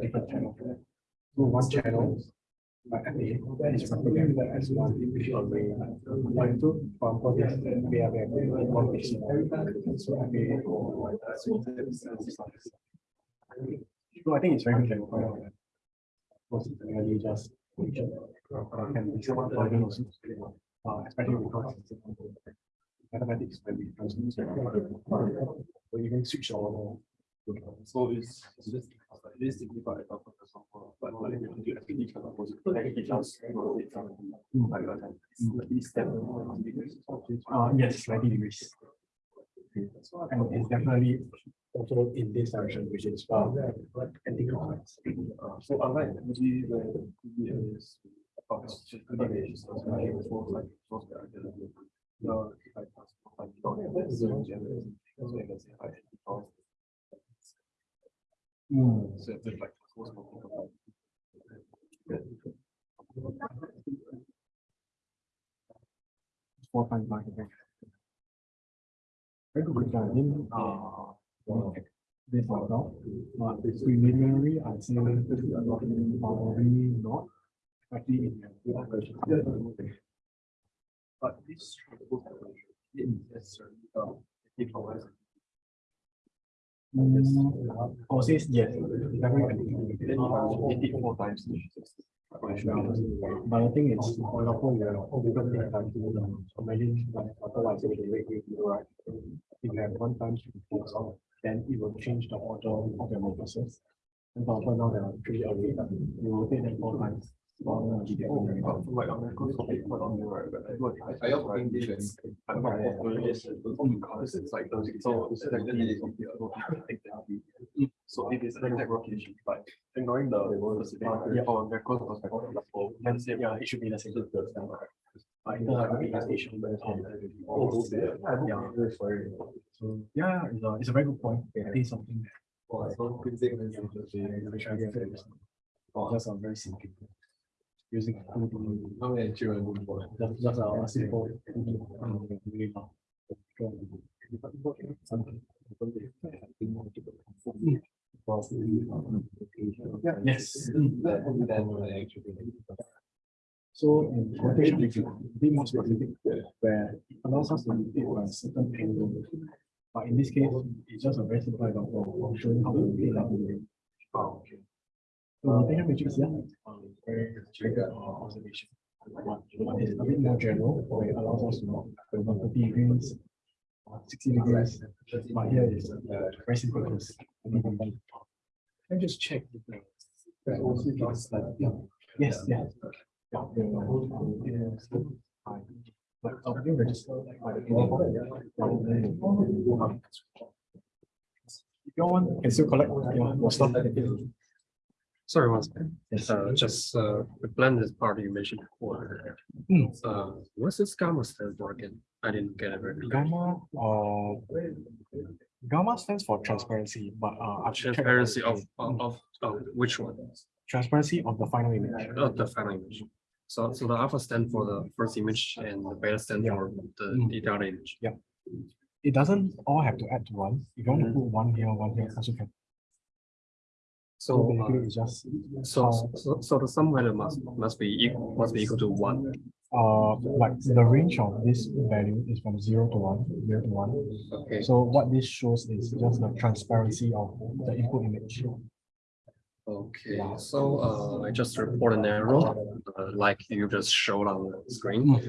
different channels. So one channel. End, that as one array. Like, one. So, I I think it's very good to. Was really just. Can be someone for you especially because. Mathematics when we transmit. Or even switch or. So it's, it's just, it is but for example, but like, if you can like, it just rotate from, like, uh, it's like this step. Uh, yes, ninety degrees. And it's definitely also in this direction, which is uh, anti-clockwise. Uh, So unlike maybe the uh, it's just the so it's like, it's more like, it's like, the, like, zero generate, so like. Four okay. Very good. I mean, uh, this but preliminary, not. Actually, in the operation. But this it necessarily, um, I. Mm, Oh, says yes. I it times. But the thing is, for example, you have because they have you know, imagine like otherwise the rate rate, right? If you have one time to close off, then it will change the order of your matrices. And for now there are three array, you rotate them four times. Get one, right? But like on the course of it, on the right, but I do. I also think this is- I'm not. Because it's like those, so. it's like the- So if it's like that rotation, like ignoring the. Yeah, on the course perspective. Then say, yeah, it should be the same. But in terms of representation, um, yeah. So, yeah, it's a, it's a very good point. I think it's something. that- So physics is Yeah, we try to get it. Just a very simple. Using. How many children do for? Just, just a simple. um, really now. Yes. So in quotation, we can be more specific, where it allows us to take a certain angle. But in this case, it's just a very simple example of showing how to take that angle. Oh, okay. So rotation matrix, yeah, um, very trigger uh, observation. But it's a bit more general, where it allows us to, know, for example, thirty degrees, uh, sixty degrees, but here is uh, very simple case. Can I just check? if the- the OC plus, like, yeah, Yes, yes. Yeah, yeah, yeah. But you register. like, by the- If you want, you can still collect your stuff. Sorry, one second. Yes. Uh, just, uh, the blended part you mentioned before. Hmm. Uh, what's this gamma stand for again? I didn't get it very clear. Gamma, uh, gamma stands for transparency, but uh. Transparency of, of, of, of which one? Transparency of the final image. Of the final image. So, so the alpha stand for the first image and the beta stand Yeah. for the Mm. detailed image. Yeah. It doesn't all have to add to one. If you want to put one here, one here, also can. So uh, it's just. so, so, so the sum value must, must be equal, must be equal to one. Uh, like the range of this value is from zero to one, zero to one. Okay, So what this shows is just the transparency of the input image. Okay, so, uh, I just report an error, uh, like you just showed on the screen.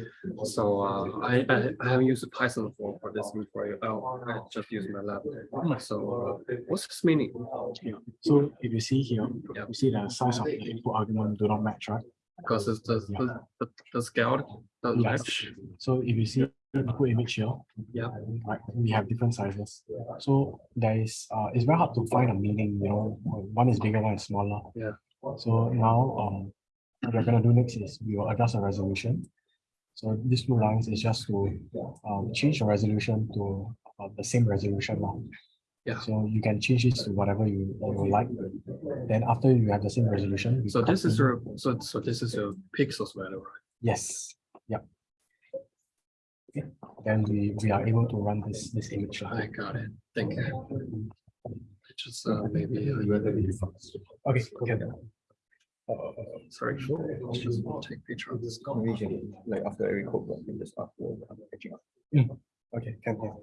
So uh, I, I, I haven't used Python for, for this before. Oh, I just used MATLAB. So uh, what's this meaning? So if you see here, Yeah. you see the size of the input argument do not match, right? Because it's the, the, the, the scale doesn't Yes. So if you see the image here. Yeah. Right, we have different sizes. So there is, uh, it's very hard to find a meaning, you know, one is bigger, one is smaller. Yeah. So now, um, what we're gonna do next is we will adjust the resolution. So these two lines is just to, um, change the resolution to, uh, the same resolution now. Yeah. So you can change it to whatever you, you like. Then after you have the same resolution. So this is your, so, so this is your pixels value, right? Yes, yep. Okay, Then we, we are able to run this, this image. now. I got it. Thank you. Just uh, maybe, uh, Okay, okay. sorry, just take picture of this. Like after every code, block, you just upload, catching up. Okay, can, can.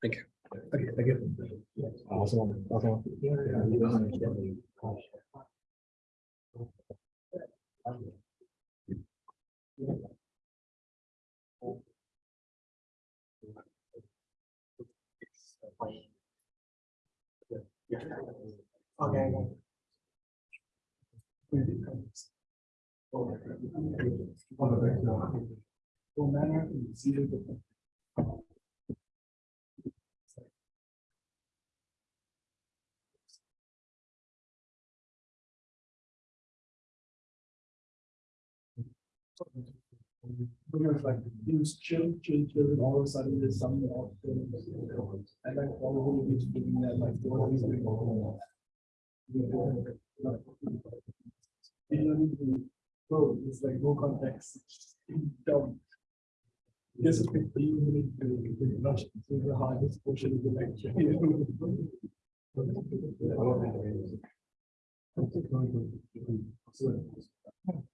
Thank you. Okay, thank you. Awesome, awesome. Okay. Because like things change, change, and all of a sudden there's something off. And like probably it's doing that like. what is going on? You don't need to go, it's like no context. Dumb. This is fifteen minutes to to the hardest portion of the lecture. No, *laughs*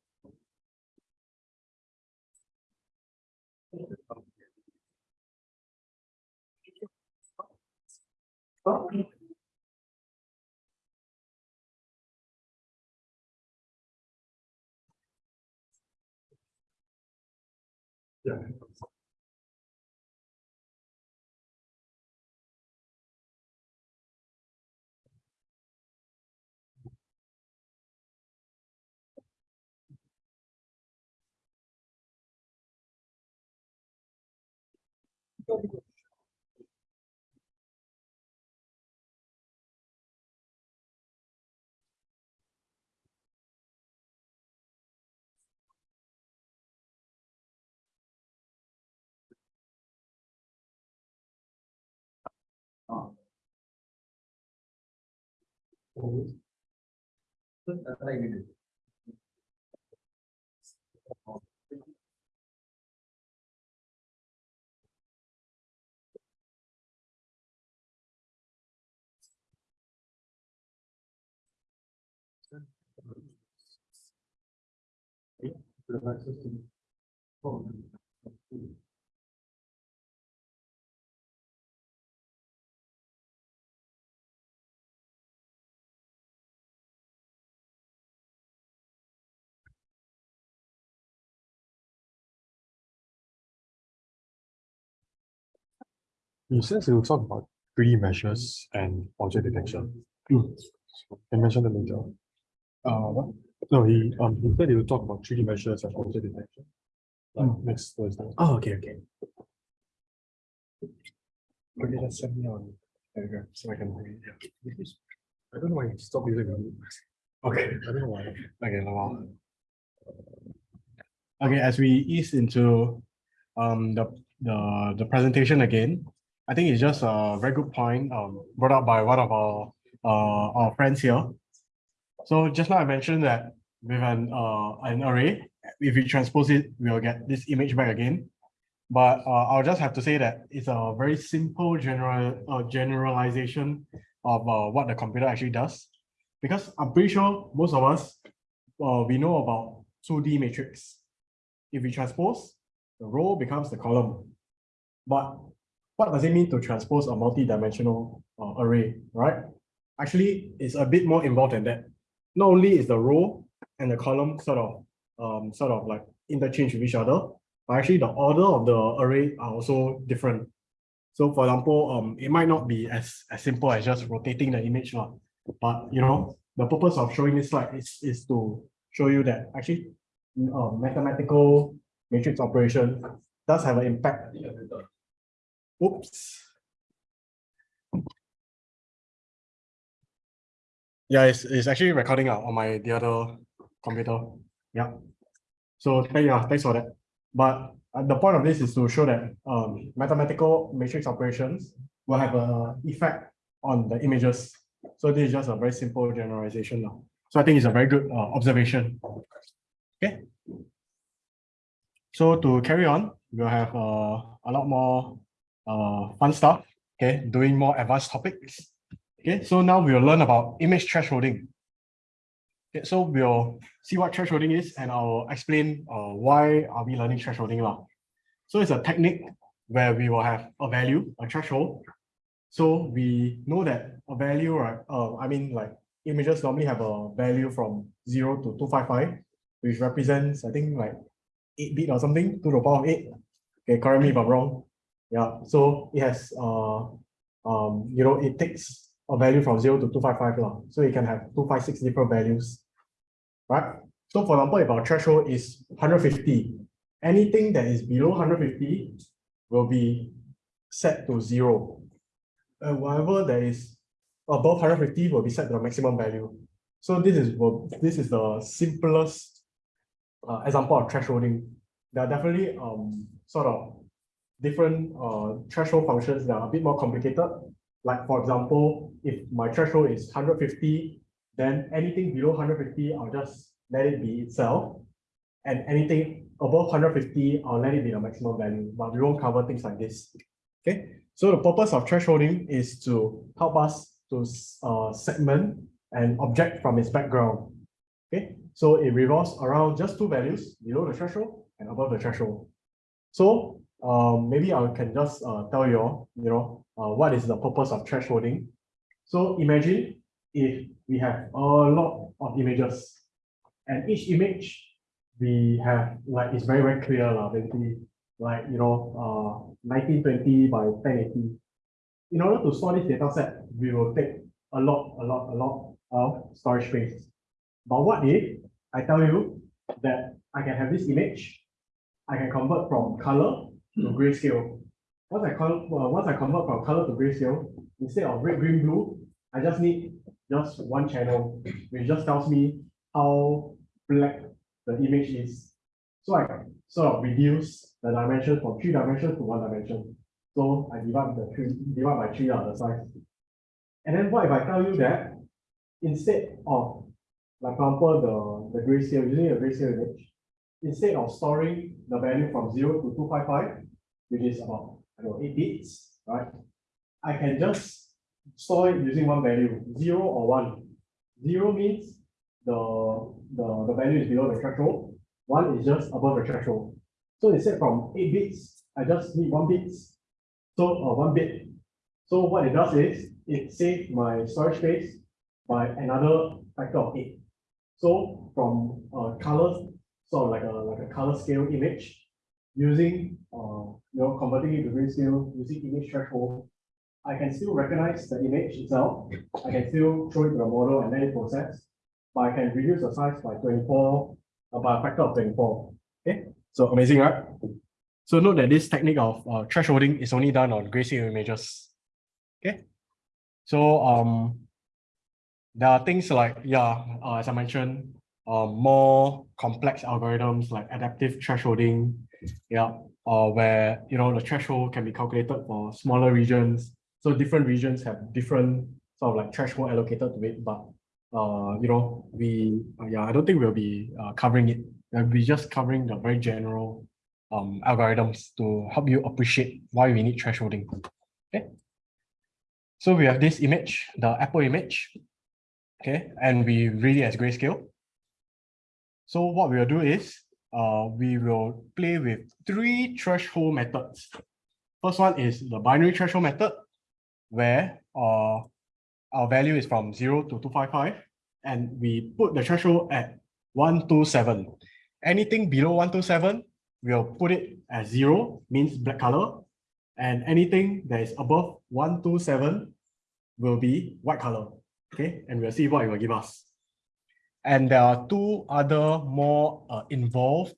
for this? And then you can brush like. under. Going place. You said you talk about 3D measures and object detection. Can you mention them later? Uh, what? No, he, um, he said he will talk about 3D measures and object detection. Like next Thursday. Oh, okay, okay. Okay, just send me on Telegram so I can read it. I don't know why he stopped using it. Okay. I don't know why. Okay, no. Okay, as we ease into um the the the presentation again, I think it's just a very good point um brought up by one of our uh our friends here. So just now I mentioned that with an uh an array, if we transpose it, we'll get this image back again. But uh, I'll just have to say that it's a very simple general uh, generalization of uh, what the computer actually does. Because I'm pretty sure most of us uh, we know about 2D matrix. If we transpose, the row becomes the column. But what does it mean to transpose a multi-dimensional uh, array, right? Actually, it's a bit more involved than that. Not only is the row and the column sort of um, sort of like interchange with each other, but actually the order of the array are also different. So for example, um, it might not be as, as simple as just rotating the image, lah. but you know, the purpose of showing this slide is, is to show you that actually uh, mathematical matrix operation does have an impact. Oops. Yeah, it's, it's actually recording out on my the other computer. Yeah. So thank yeah, thanks for that. But uh, the point of this is to show that um, mathematical matrix operations will have a effect on the images. So this is just a very simple generalization now. So I think it's a very good uh, observation. Okay. So to carry on, we'll have uh, a lot more uh, fun stuff. Okay, doing more advanced topics. Okay, so now we'll learn about image thresholding. Okay, so we'll see what thresholding is and I'll explain uh, why are we learning thresholding now. So it's a technique where we will have a value, a threshold. So we know that a value, right? Uh, I mean, like images normally have a value from 0 to 255, which represents, I think, like 8 bit or something, to the power of 8. Okay, correct me if I'm wrong. Yeah, so it has uh, um, you know, it takes a value from zero to two five five long. So you can have two five six different values, right? So for example, if our threshold is hundred fifty, anything that is below hundred fifty will be set to zero. And whatever that is above hundred fifty will be set to the maximum value. So this is this is the simplest uh, example of thresholding. There are definitely um sort of different uh threshold functions that are a bit more complicated. Like for example, if my threshold is hundred fifty, then anything below hundred fifty, I'll just let it be itself. And anything above hundred fifty, I'll let it be the maximum value, but we won't cover things like this. Okay, so the purpose of thresholding is to help us to uh segment an object from its background. Okay, so it revolves around just two values below the threshold and above the threshold. So um, maybe I can just uh, tell you all, you know, uh, what is the purpose of thresholding. So imagine if we have a lot of images and each image we have like it's very, very clear, lah, basically, like, you know, uh, 1920 by 1080. In order to store this data set, we will take a lot, a lot, a lot of storage space. But what if I tell you that I can have this image, I can convert from color to grayscale. Once I call, well, once I convert from color to grayscale, instead of red, green, blue, I just need just one channel, which just tells me how black the image is. So I sort of reduce the dimension from three dimensions to one dimension. So I divide the three, divide by three out the size. And then what if I tell you that instead of, like for example, the, the grayscale, using a grayscale image, instead of storing the value from zero to two five five, which is about, Know, eight bits, right? I can just store it using one value, zero or one. Zero means the, the, the value is below the threshold. One is just above the threshold. So instead from eight bits, I just need one bit, So, uh, one bit. So what it does is, it saves my storage space by another factor of eight. So from uh colors, sort of like a like a color scale image, using uh you know converting it to grayscale using image threshold, I can still recognize the image itself. I can still throw it to the model and let it process, but I can reduce the size by twenty-four, uh, by a factor of twenty-four. Okay, so amazing, right? So note that this technique of uh, thresholding is only done on grayscale images. Okay, so um there are things like, yeah, uh, as I mentioned, uh, more complex algorithms like adaptive thresholding, yeah, or where, you know, the threshold can be calculated for smaller regions. So different regions have different sort of like threshold allocated to it, but, uh, you know, we, uh, yeah, I don't think we'll be uh, covering it. We'll be just covering the very general um, algorithms to help you appreciate why we need thresholding. Okay. So we have this image, the Apple image, okay, and we read it as grayscale. So what we'll do is, uh, we will play with three threshold methods. First one is the binary threshold method, where uh, our value is from zero to two five five, and we put the threshold at one two seven. Anything below one two seven, we'll put it as zero, means black color, and anything that is above one two seven will be white color okay and we'll see what it will give us and there are two other more uh, involved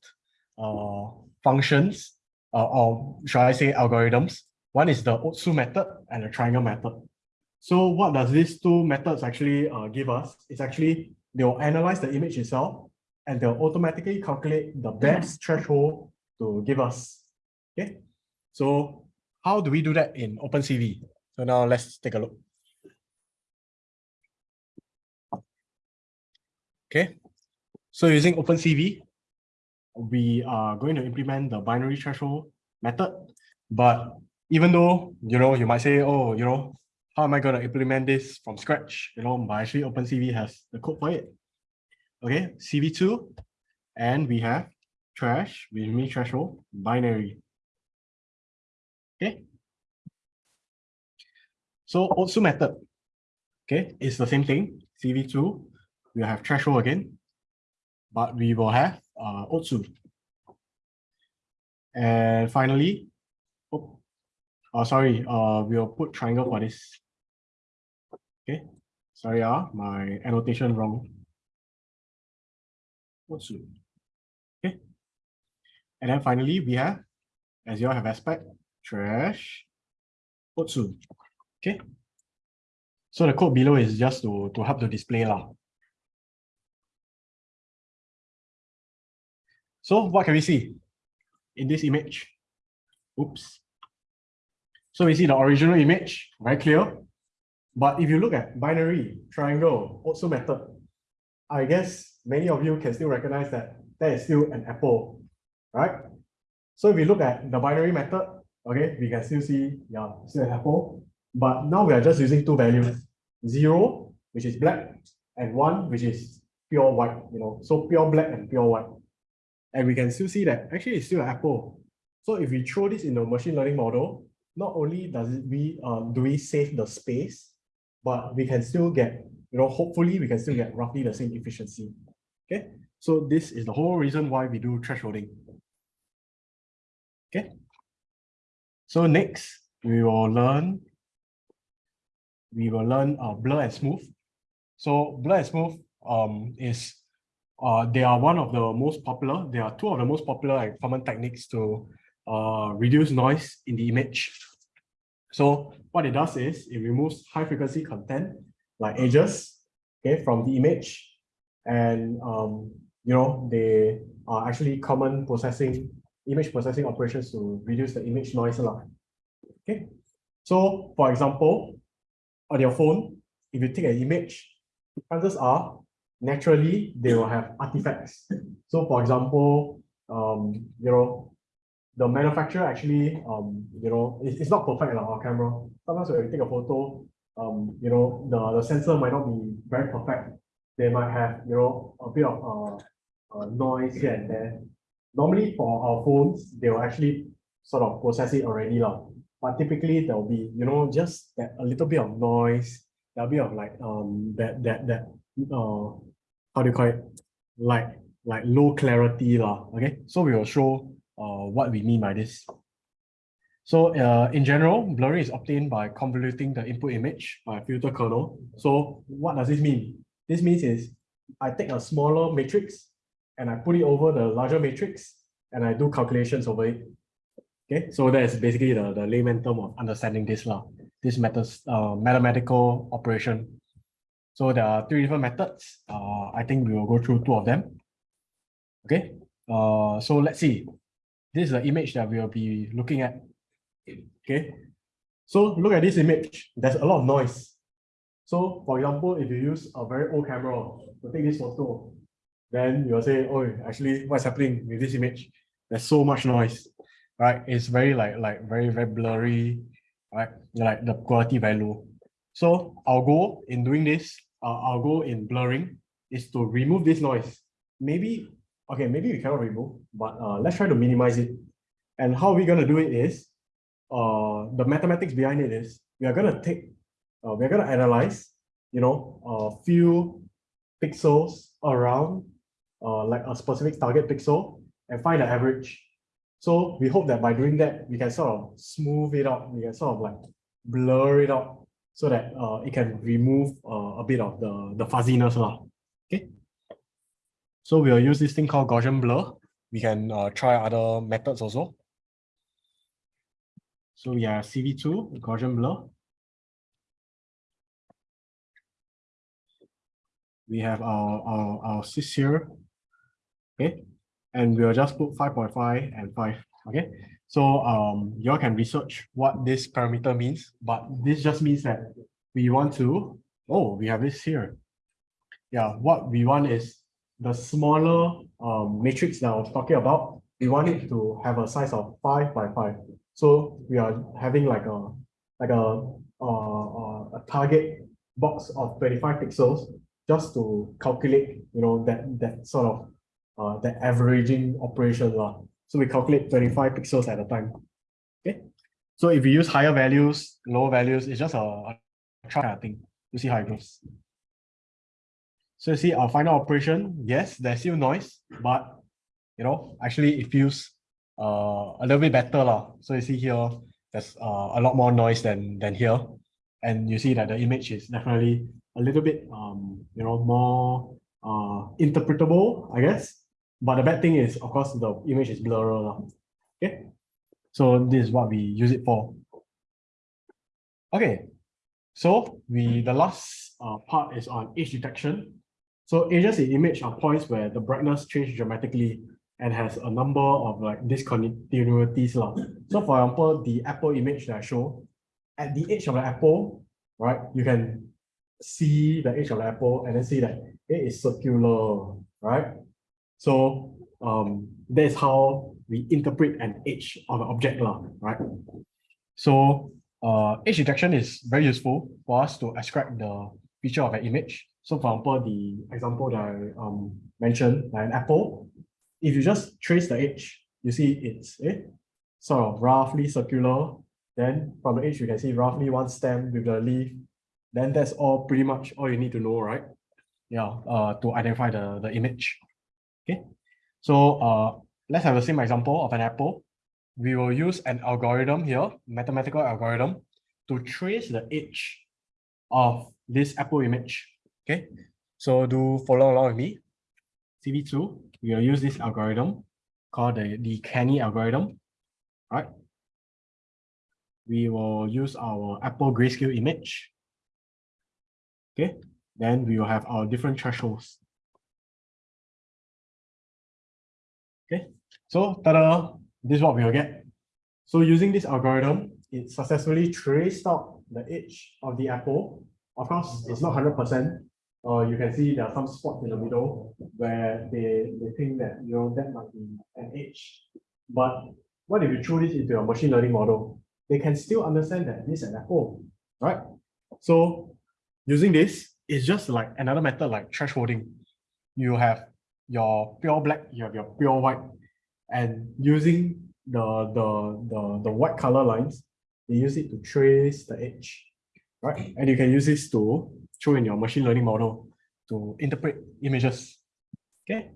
uh, functions uh, or shall i say algorithms. One is the otsu method and the triangle method. So what does these two methods actually uh, give us? It's actually they'll analyze the image itself and they'll automatically calculate the best threshold to give us. Okay? So how do we do that in opencv? So now let's take a look Okay, so using OpenCV, we are going to implement the binary threshold method. But even though, you know, you might say, oh, you know, how am I going to implement this from scratch? You know, but actually OpenCV has the code for it. Okay, CV2, and we have trash, with me threshold, binary. Okay. So Otsu method, okay, it's the same thing, CV2, we have threshold again, but we will have uh, Otsu. And finally, oh, Oh, sorry, uh, we'll put triangle for this. Okay, sorry, ah, my annotation wrong. Otsu. Okay. And then finally, we have, as you all have aspect, trash, Otsu. Okay. So the code below is just to, to help to display lah. So what can we see in this image? Oops. So we see the original image, very clear. But if you look at binary, triangle, Otsu method, I guess many of you can still recognize that that is still an apple, right? So if we look at the binary method, okay, we can still see, yeah, still an apple. But now we are just using two values, zero, which is black, and one, which is pure white, you know, so pure black and pure white. And we can still see that actually it's still an apple. So if we throw this in the machine learning model, not only does it we uh, do we save the space, but we can still get, you know, hopefully we can still get roughly the same efficiency. Okay, so this is the whole reason why we do thresholding. Okay. So next, we will learn, we will learn uh, blur and smooth. So blur and smooth um, is, uh, they are one of the most popular, they are two of the most popular and common techniques to uh, reduce noise in the image. So what it does is it removes high frequency content like edges okay, from the image. And um, you know, they are actually common processing, image processing operations to reduce the image noise a lot. Okay. So for example, on your phone, if you take an image, chances are naturally they will have artifacts. *laughs* So for example, um, you know, the manufacturer actually, um, you know, it's, it's not perfect like our camera. Sometimes when you take a photo, um, you know, the, the sensor might not be very perfect. They might have, you know, a bit of uh, uh, noise here and there. Normally for our phones, they will actually sort of process it already. Lah. But typically there'll be, you know, just that a little bit of noise, there'll be of like um that that that uh how do you call it? Like like low clarity. Lah. Okay. So we will show uh, what we mean by this. So uh, in general, blurring is obtained by convoluting the input image by a filter kernel. So what does this mean? This means is I take a smaller matrix and I put it over the larger matrix and I do calculations over it. Okay, so that is basically the, the layman term of understanding this law, this methods, uh, mathematical operation. So there are three different methods. Uh, I think we will go through two of them. Okay, uh, so let's see. This is the image that we will be looking at. Okay. So look at this image. There's a lot of noise. So for example, if you use a very old camera to take this photo, then you'll say, oh, actually what's happening with this image? There's so much noise, right? It's very like, like very, very blurry, right? Like the quality value. So our goal in doing this, uh, our goal in blurring is to remove this noise. Maybe okay, maybe we cannot remove, but uh, let's try to minimize it. And how we're going to do it is, uh, the mathematics behind it is, we are going to take, uh, we're going to analyze, you know, a few pixels around uh, like a specific target pixel and find the average. So we hope that by doing that, we can sort of smooth it out, we can sort of like blur it out so that uh, it can remove uh, a bit of the, the fuzziness. Lah. Okay. So we'll use this thing called Gaussian blur. We can uh, try other methods also. So we have CV2, Gaussian blur. We have our, our, our sys here. Okay. And we'll just put 5.5 and 5. Okay. So um, you all can research what this parameter means, but this just means that we want to, oh, we have this here. Yeah, what we want is the smaller um, matrix that I was talking about, we want it to have a size of five by five. So we are having like a like a uh, a target box of 25 pixels just to calculate, you know, that that sort of uh, that averaging operation. Uh. So we calculate 25 pixels at a time. Okay. So if we use higher values, lower values, it's just a, a try thing to see how it goes. So you see our final operation, yes, there's still noise, but you know, actually it feels uh, a little bit better. Lah. So you see here, there's uh, a lot more noise than than here. And you see that the image is definitely a little bit um, you know, more uh interpretable, I guess. But the bad thing is, of course, the image is blurry. Okay. So this is what we use it for. Okay. So we the last uh, part is on edge detection. So edges in image are points where the brightness change dramatically and has a number of like discontinuities. lah. So for example, the Apple image that I show, at the edge of the apple, right, you can see the edge of the apple and then see that it is circular, right? So um, that is how we interpret an edge of an object, right? So uh, edge detection is very useful for us to ascribe the feature of an image. So for example, the example that I um, mentioned, like an apple, if you just trace the edge, you see it's eh, sort of roughly circular. Then from the edge, you can see roughly one stem with the leaf. Then that's all pretty much all you need to know, right? Yeah, uh, to identify the, the image. Okay, so uh, let's have the same example of an apple. We will use an algorithm here, mathematical algorithm, to trace the edge of this apple image. Okay, so do follow along with me. CV2, we will use this algorithm called the, the Canny algorithm. Right. We will use our Apple grayscale image. Okay, then we will have our different thresholds. So tada, this is what we will get. So using this algorithm, it successfully traced out the edge of the apple. Of course, it's not 100%. Uh, you can see there are some spots in the middle where they, they think that, you know, that might be an edge. But what if you throw this into a machine learning model? They can still understand that this is an apple, right? So using this is just like another method like thresholding. You have your pure black, you have your pure white, and using the the the, the white color lines, they use it to trace the edge, right? And you can use this to throw in your machine learning model to interpret images. Okay.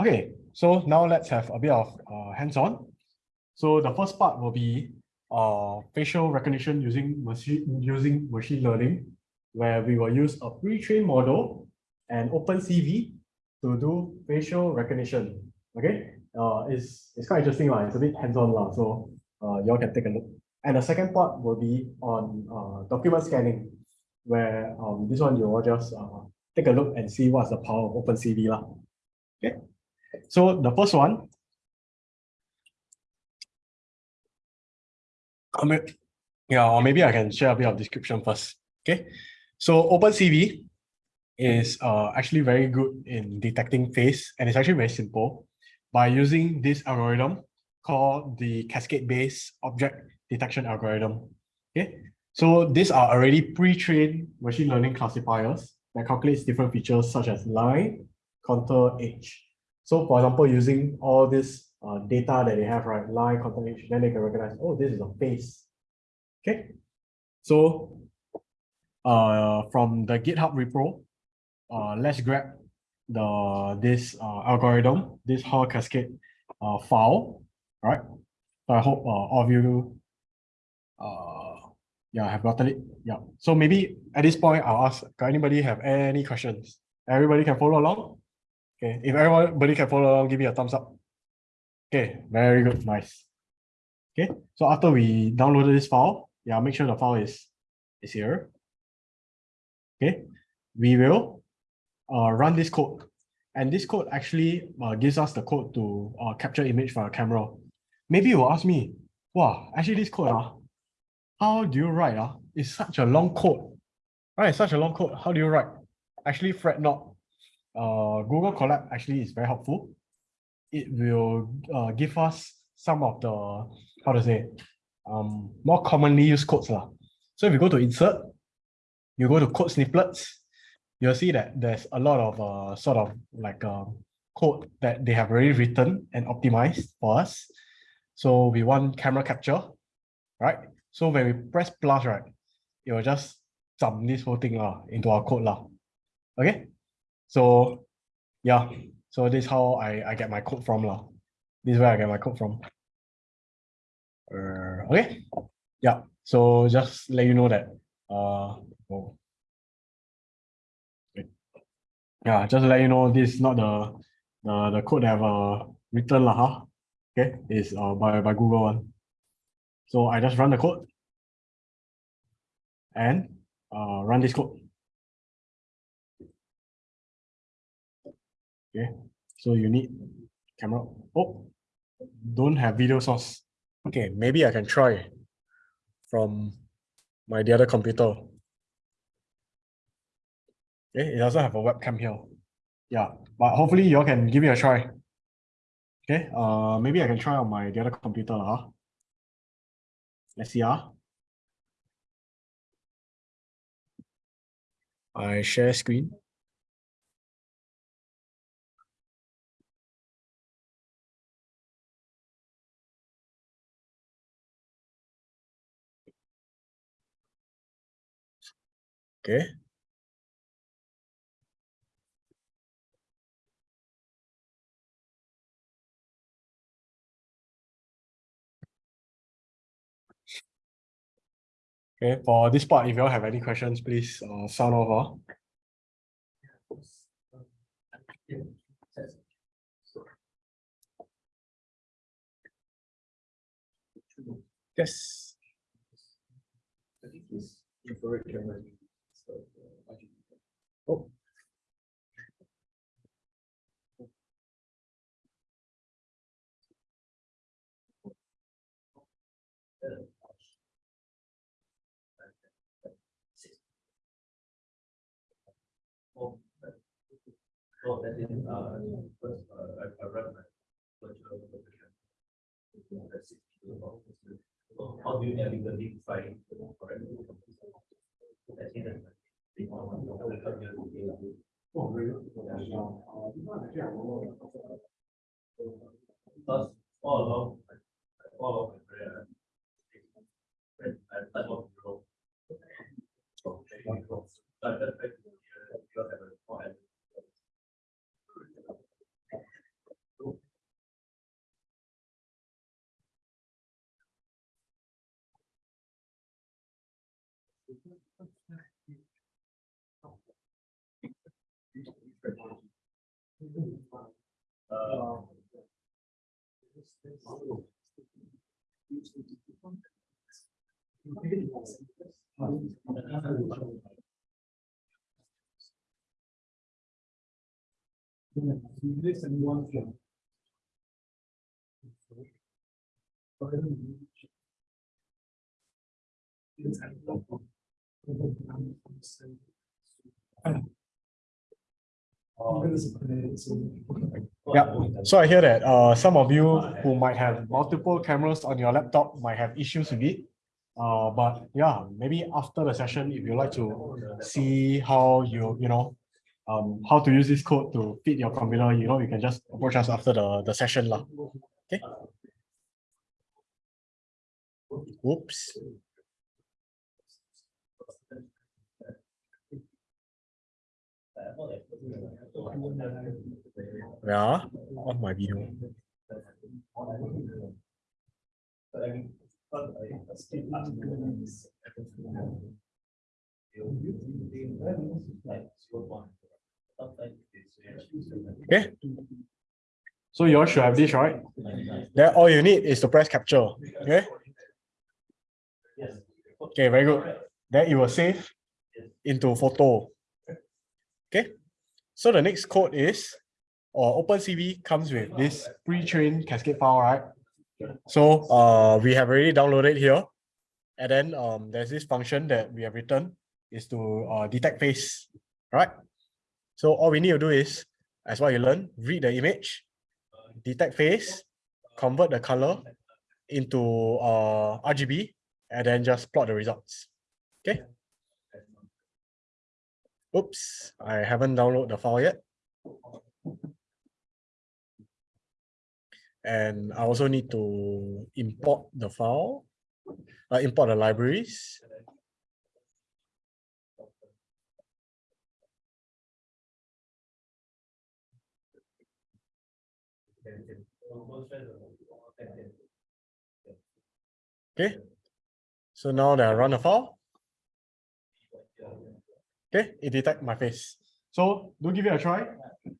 Okay, so now let's have a bit of uh, hands-on. So the first part will be uh, facial recognition using machine using machine learning, where we will use a pre-trained model and OpenCV to do facial recognition. Okay, uh, it's it's quite interesting, lah. It's a bit hands-on, lah. So uh, y'all can take a look. And the second part will be on uh, document scanning, where um, this one you will just uh, take a look and see what's the power of OpenCV, lah. Okay, so the first one. Mean, yeah, or maybe I can share a bit of description first. Okay, so OpenCV is uh, actually very good in detecting face and it's actually very simple by using this algorithm called the cascade-based object detection algorithm. Okay, so these are already pre-trained machine learning classifiers that calculates different features such as line, contour, edge. So for example, using all this uh, data that they have, right, line, contour, edge, then they can recognize, oh, this is a face. Okay, so uh, from the GitHub repo, uh, let's grab the this uh, algorithm, this Haar cascade uh, file, right? So I hope uh, all of you uh, yeah, have gotten it. Yeah. So maybe at this point, I'll ask, can anybody have any questions? Everybody can follow along? Okay, if everybody can follow along, give me a thumbs up. Okay, very good, nice. Okay, so after we downloaded this file, yeah, make sure the file is, is here. Okay, we will uh, run this code. And this code actually uh, gives us the code to uh, capture image from a camera. Maybe you will ask me, wow, actually this code, uh, how do you write? Uh? It's such a long code. Right, such a long code. How do you write? Actually, fret not. Uh, Google Colab actually is very helpful. It will uh, give us some of the, how to say, um, more commonly used codes. Lah. So if you go to insert, you go to code snippets, you'll see that there's a lot of uh, sort of like uh, code that they have already written and optimized for us. So we want camera capture, right? So when we press plus, right, it will just dump this whole thing uh, into our code. lah. Okay, so yeah, so this is how I, I get my code from. lah. This is where I get my code from. Uh, okay, yeah, so just let you know that, uh, oh. Wait. Yeah, just to let you know, this is not the, the, the code that I've uh, written lah, huh? Okay, is uh, by, by Google one. So I just run the code. And uh, run this code. Okay, so you need camera. Oh, don't have video source. Okay, maybe I can try from my the other computer. Okay, it doesn't have a webcam here. Yeah, but hopefully you all can give me a try. Okay, uh, maybe I can try on my the other computer, huh? Let's see, ah. I share screen. Okay. Okay, for this part, if you all have any questions, please uh, sound off. ah. Yes. I think it's infrared camera. so, uh, RGB. Oh. Oh, that is, uh, first, uh, I, I run my. So how do you navigate the site? correct? I think that's the big one. I will come here to do it. Because all along, all along my career, I type of role. So, maybe role. So I just like to, uh, you have a more advanced Uh, This and one floor. Yeah, so I hear that uh some of you who might have multiple cameras on your laptop might have issues with it. Uh, but yeah, maybe after the session, if you like to see how you, you know, um, how to use this code to fit your computer, you know, you can just approach us after the, the session lah. Okay. Oops. Yeah, off my video. Okay. So you all should have this, right? Then all you need is to press capture, okay? Okay, very good. Then it will save into photo. Okay, so the next code is, or OpenCV comes with this pre-trained cascade file, right? So uh, we have already downloaded here. And then um, there's this function that we have written is to uh, detect face, right? So all we need to do is, as what you learn, read the image, detect face, convert the color into uh, RGB, and then just plot the results. Okay. Oops, I haven't downloaded the file yet. And I also need to import the file, uh, import the libraries. Okay. So now that I run a file. Okay, it detect my face. So do give it a try.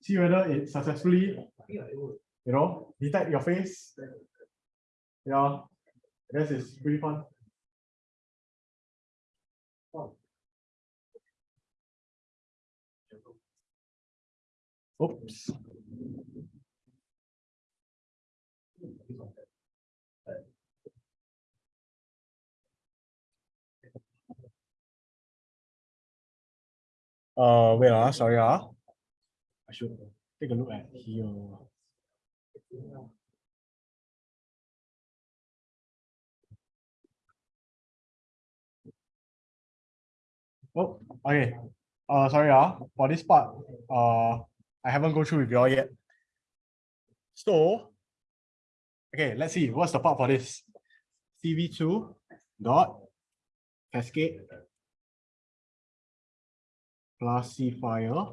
See whether it successfully, you know, detect your face. Yeah, I guess it's pretty fun. Oops. Uh, wait, ah, sorry, ah. I should take a look at here. Oh, okay. Uh, sorry, ah, for this part, uh, I haven't go through with you all yet. So, okay, let's see, what's the part for this? CV2 dot cascade classifier.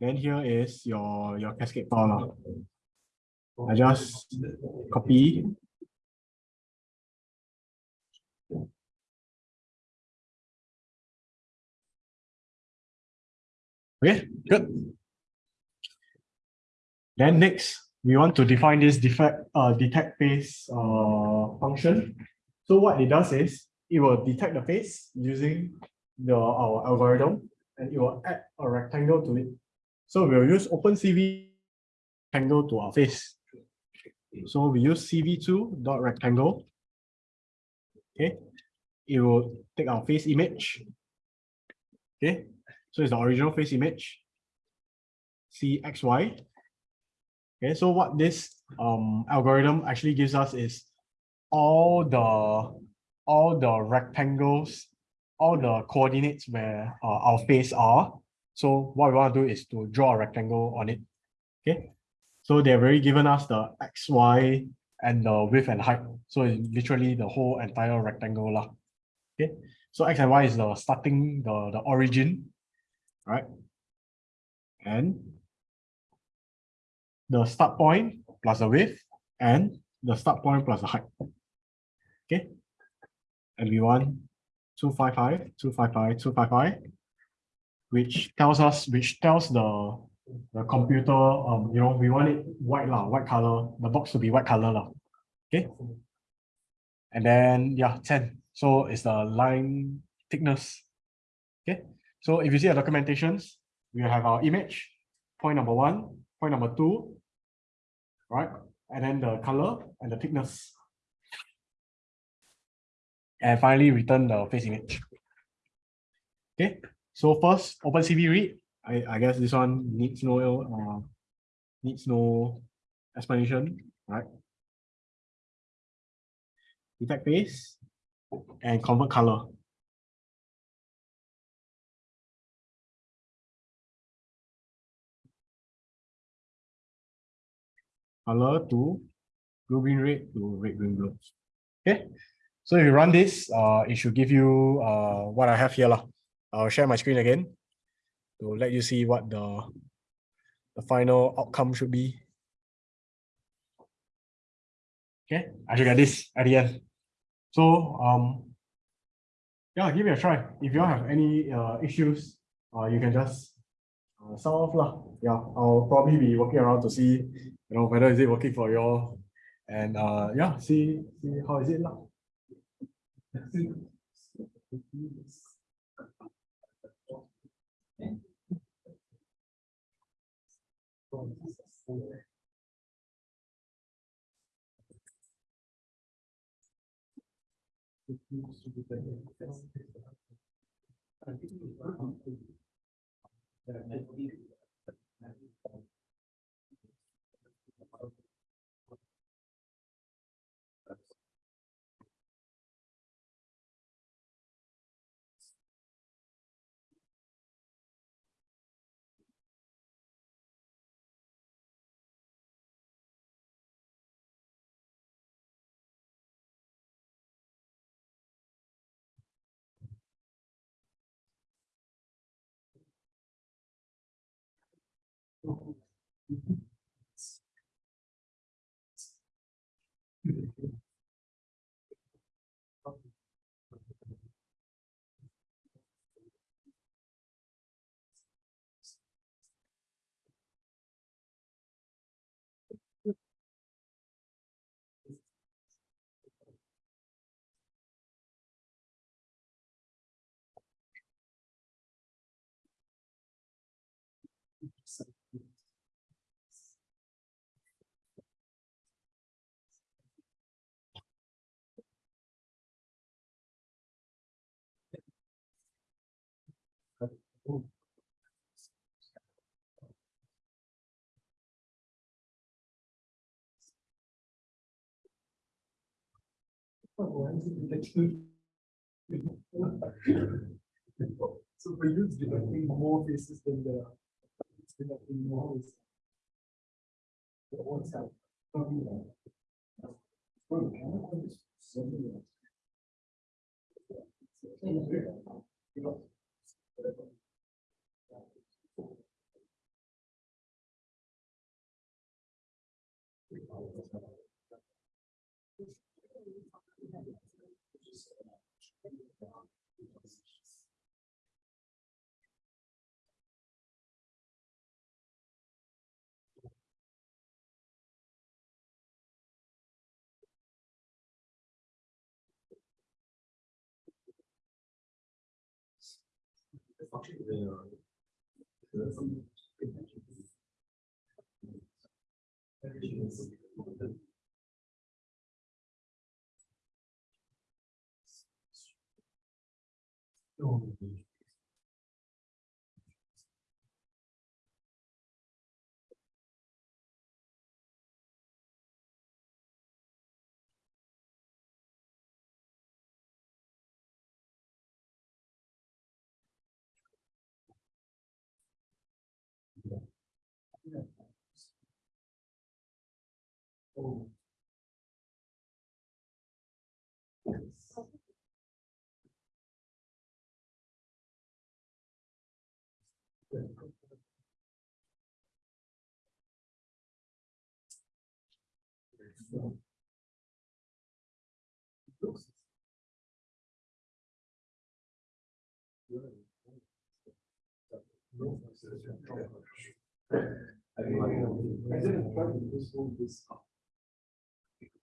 Then here is your, your cascade file. I just copy. Okay, good. Then next, we want to define this defect, uh, detect face, uh, function. So what it does is, it will detect the face using the, our algorithm, and it will add a rectangle to it. So we'll use OpenCV rectangle to our face. So we use CV2 dot rectangle. Okay, it will take our face image. Okay, so it's the original face image. CXY. Okay, so what this um algorithm actually gives us is all the all the rectangles, all the coordinates where uh, our face are. So what we want to do is to draw a rectangle on it. Okay, so they've already given us the x, y, and the width and height. So it's literally the whole entire rectangle lah. Okay, so x and y is the starting, the the origin, right? And the start point plus the width and the start point plus the height. Okay. And we want 255, 255, 255, which tells us, which tells the the computer, um, you know, we want it white lah, white color, the box to be white color lah. Okay. And then, yeah, 10. So it's the line thickness. Okay. So if you see our documentations, we have our image, point number one, point number two, right? And then the color and the thickness. And finally return the face image. Okay, so first OpenCV read. I, I guess this one needs no uh, needs no explanation, right? Detect face and convert color. color to blue green red to red green blue. Okay, so if you run this, uh, it should give you uh what I have here lah. I'll share my screen again to let you see what the the final outcome should be. Okay, I should get this at the end. So um, yeah, give it a try. If you have any uh issues, uh, you can just uh, sound off lah. Yeah, I'll probably be working around to see you know whether is it working for you all and uh yeah see see how is it lah. That So So for you, detecting more faces than the. It's detecting more faces. The one side. I didn't.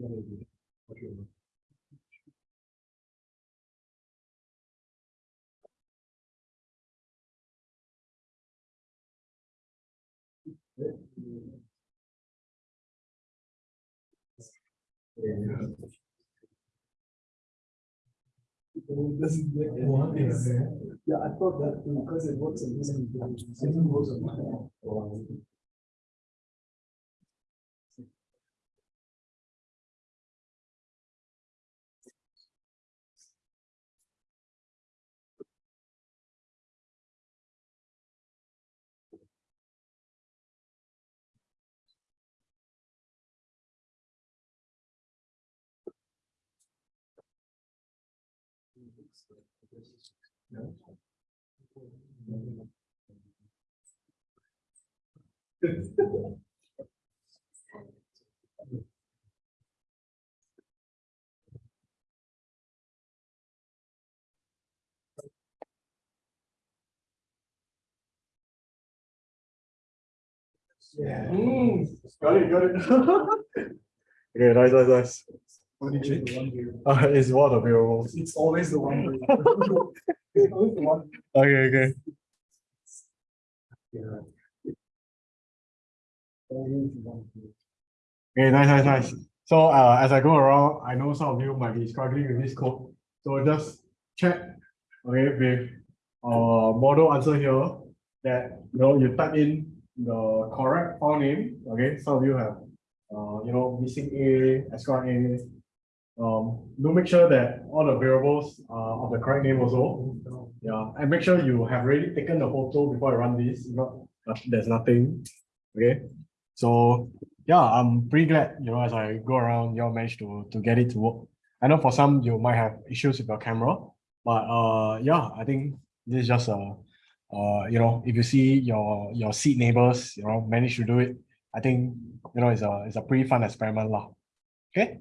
true. It's just. I don't know. No. It doesn't make yeah, I thought that because it works in this. it doesn't work on mine. Yeah. Mm. Got it, got it. *laughs* Okay, nice, nice, nice. What did you change? *laughs* Uh, it's one of the variables. It's always the one. *laughs* It's always the one. Okay, okay. One. Okay, nice, nice, nice. So uh, as I go around, I know some of you might be struggling with this code. So just check, okay, with our model answer here that, you know, you type in the correct file name, okay? Some of you have, uh, you know, missing A, extra A. Um, do make sure that all the variables are of the correct name also. Yeah, and make sure you have already taken the photo before I run this, if not, uh, there's nothing, okay? So yeah, I'm pretty glad, you know, as I go around, you all managed to, to get it to work. I know for some, you might have issues with your camera, but uh, yeah, I think this is just a, uh, you know, if you see your your seat neighbors, you know, manage to do it, I think you know it's a it's a pretty fun experiment lah. Okay.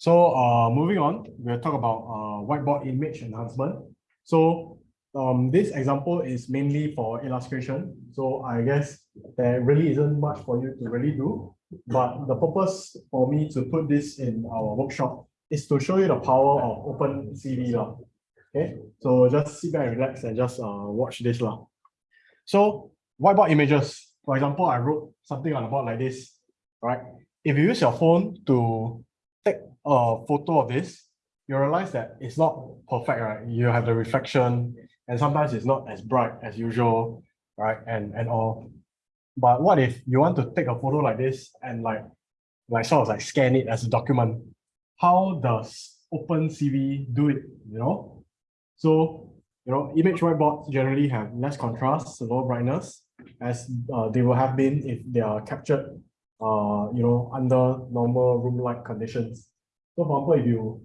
So uh, moving on, we'll talk about uh, whiteboard image enhancement. So um, this example is mainly for illustration. So I guess there really isn't much for you to really do. But the purpose for me to put this in our workshop is to show you the power of OpenCV. lah. Okay, so just sit back and relax and just uh, watch this. lah. So whiteboard images, for example, I wrote something on the board like this, right? If you use your phone to take a photo of this, you realize that it's not perfect, right? You have the reflection and sometimes it's not as bright as usual, right? And and all. But what if you want to take a photo like this and like, like sort of like scan it as a document? How does OpenCV do it, you know? So, you know, image whiteboards generally have less contrast, lower brightness, as uh, they will have been if they are captured, uh, you know, under normal room light conditions. So for example, if you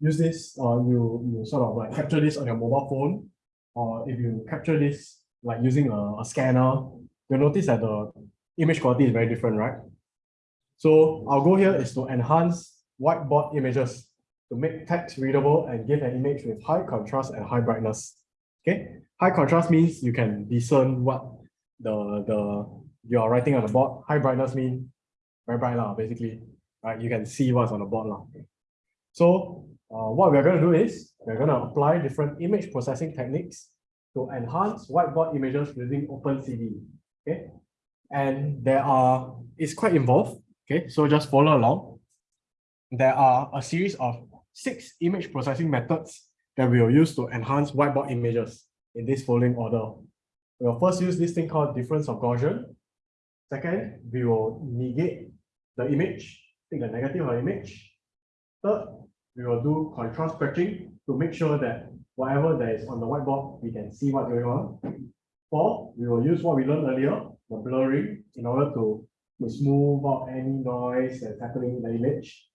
use this, uh, you, you sort of like capture this on your mobile phone, or if you capture this like using a, a scanner, you'll notice that the image quality is very different, right? So our goal here is to enhance whiteboard images to make text readable and give an image with high contrast and high brightness. Okay, high contrast means you can discern what the the you are writing on the board. High brightness mean very bright lah, basically, right? You can see what's on the board lah. So uh, what we're going to do is we're going to apply different image processing techniques to enhance whiteboard images using OpenCV. Okay, and there are it's quite involved. Okay, so just follow along. There are a series of six image processing methods that we will use to enhance whiteboard images in this following order. We'll first use this thing called difference of Gaussian. Second, we will negate the image, take the negative of the image. Third, we will do contrast patching to make sure that whatever that is on the whiteboard, we can see what's going on. Four, we will use what we learned earlier, the blurring, in order to, to smooth out any noise that's happening in the image.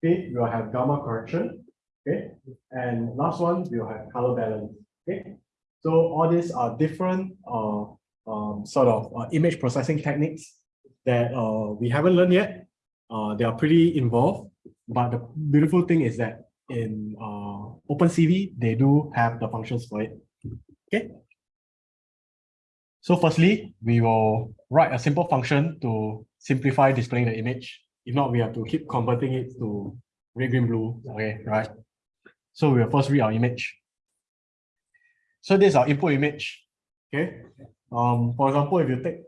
Fifth, we will have gamma correction. Okay, and last one, we will have color balance. Okay, so all these are different uh, um, sort of uh, image processing techniques that uh, we haven't learned yet. Uh, they are pretty involved, but the beautiful thing is that in uh, OpenCV, they do have the functions for it. Okay. So firstly, we will write a simple function to simplify displaying the image. If not, we have to keep converting it to red, green, blue. Okay, right? So we will first read our image. So this is our input image. Okay. Um, for example, if you take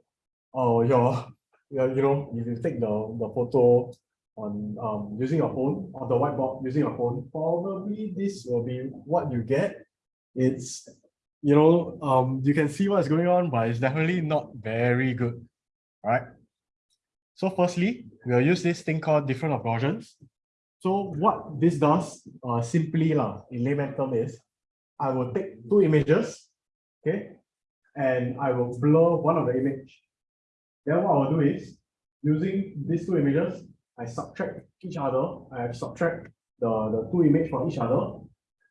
oh your, *laughs* your you know, if you take the, the photo on um using your phone on the whiteboard using your phone, probably this will be what you get. It's you know, um, you can see what's going on, but it's definitely not very good. All right. So firstly, we'll use this thing called different of So what this does, uh, simply lah, in layman term is, I will take two images, okay, and I will blur one of the image. Then what I will do is, using these two images, I subtract each other, I subtract the, the two image from each other,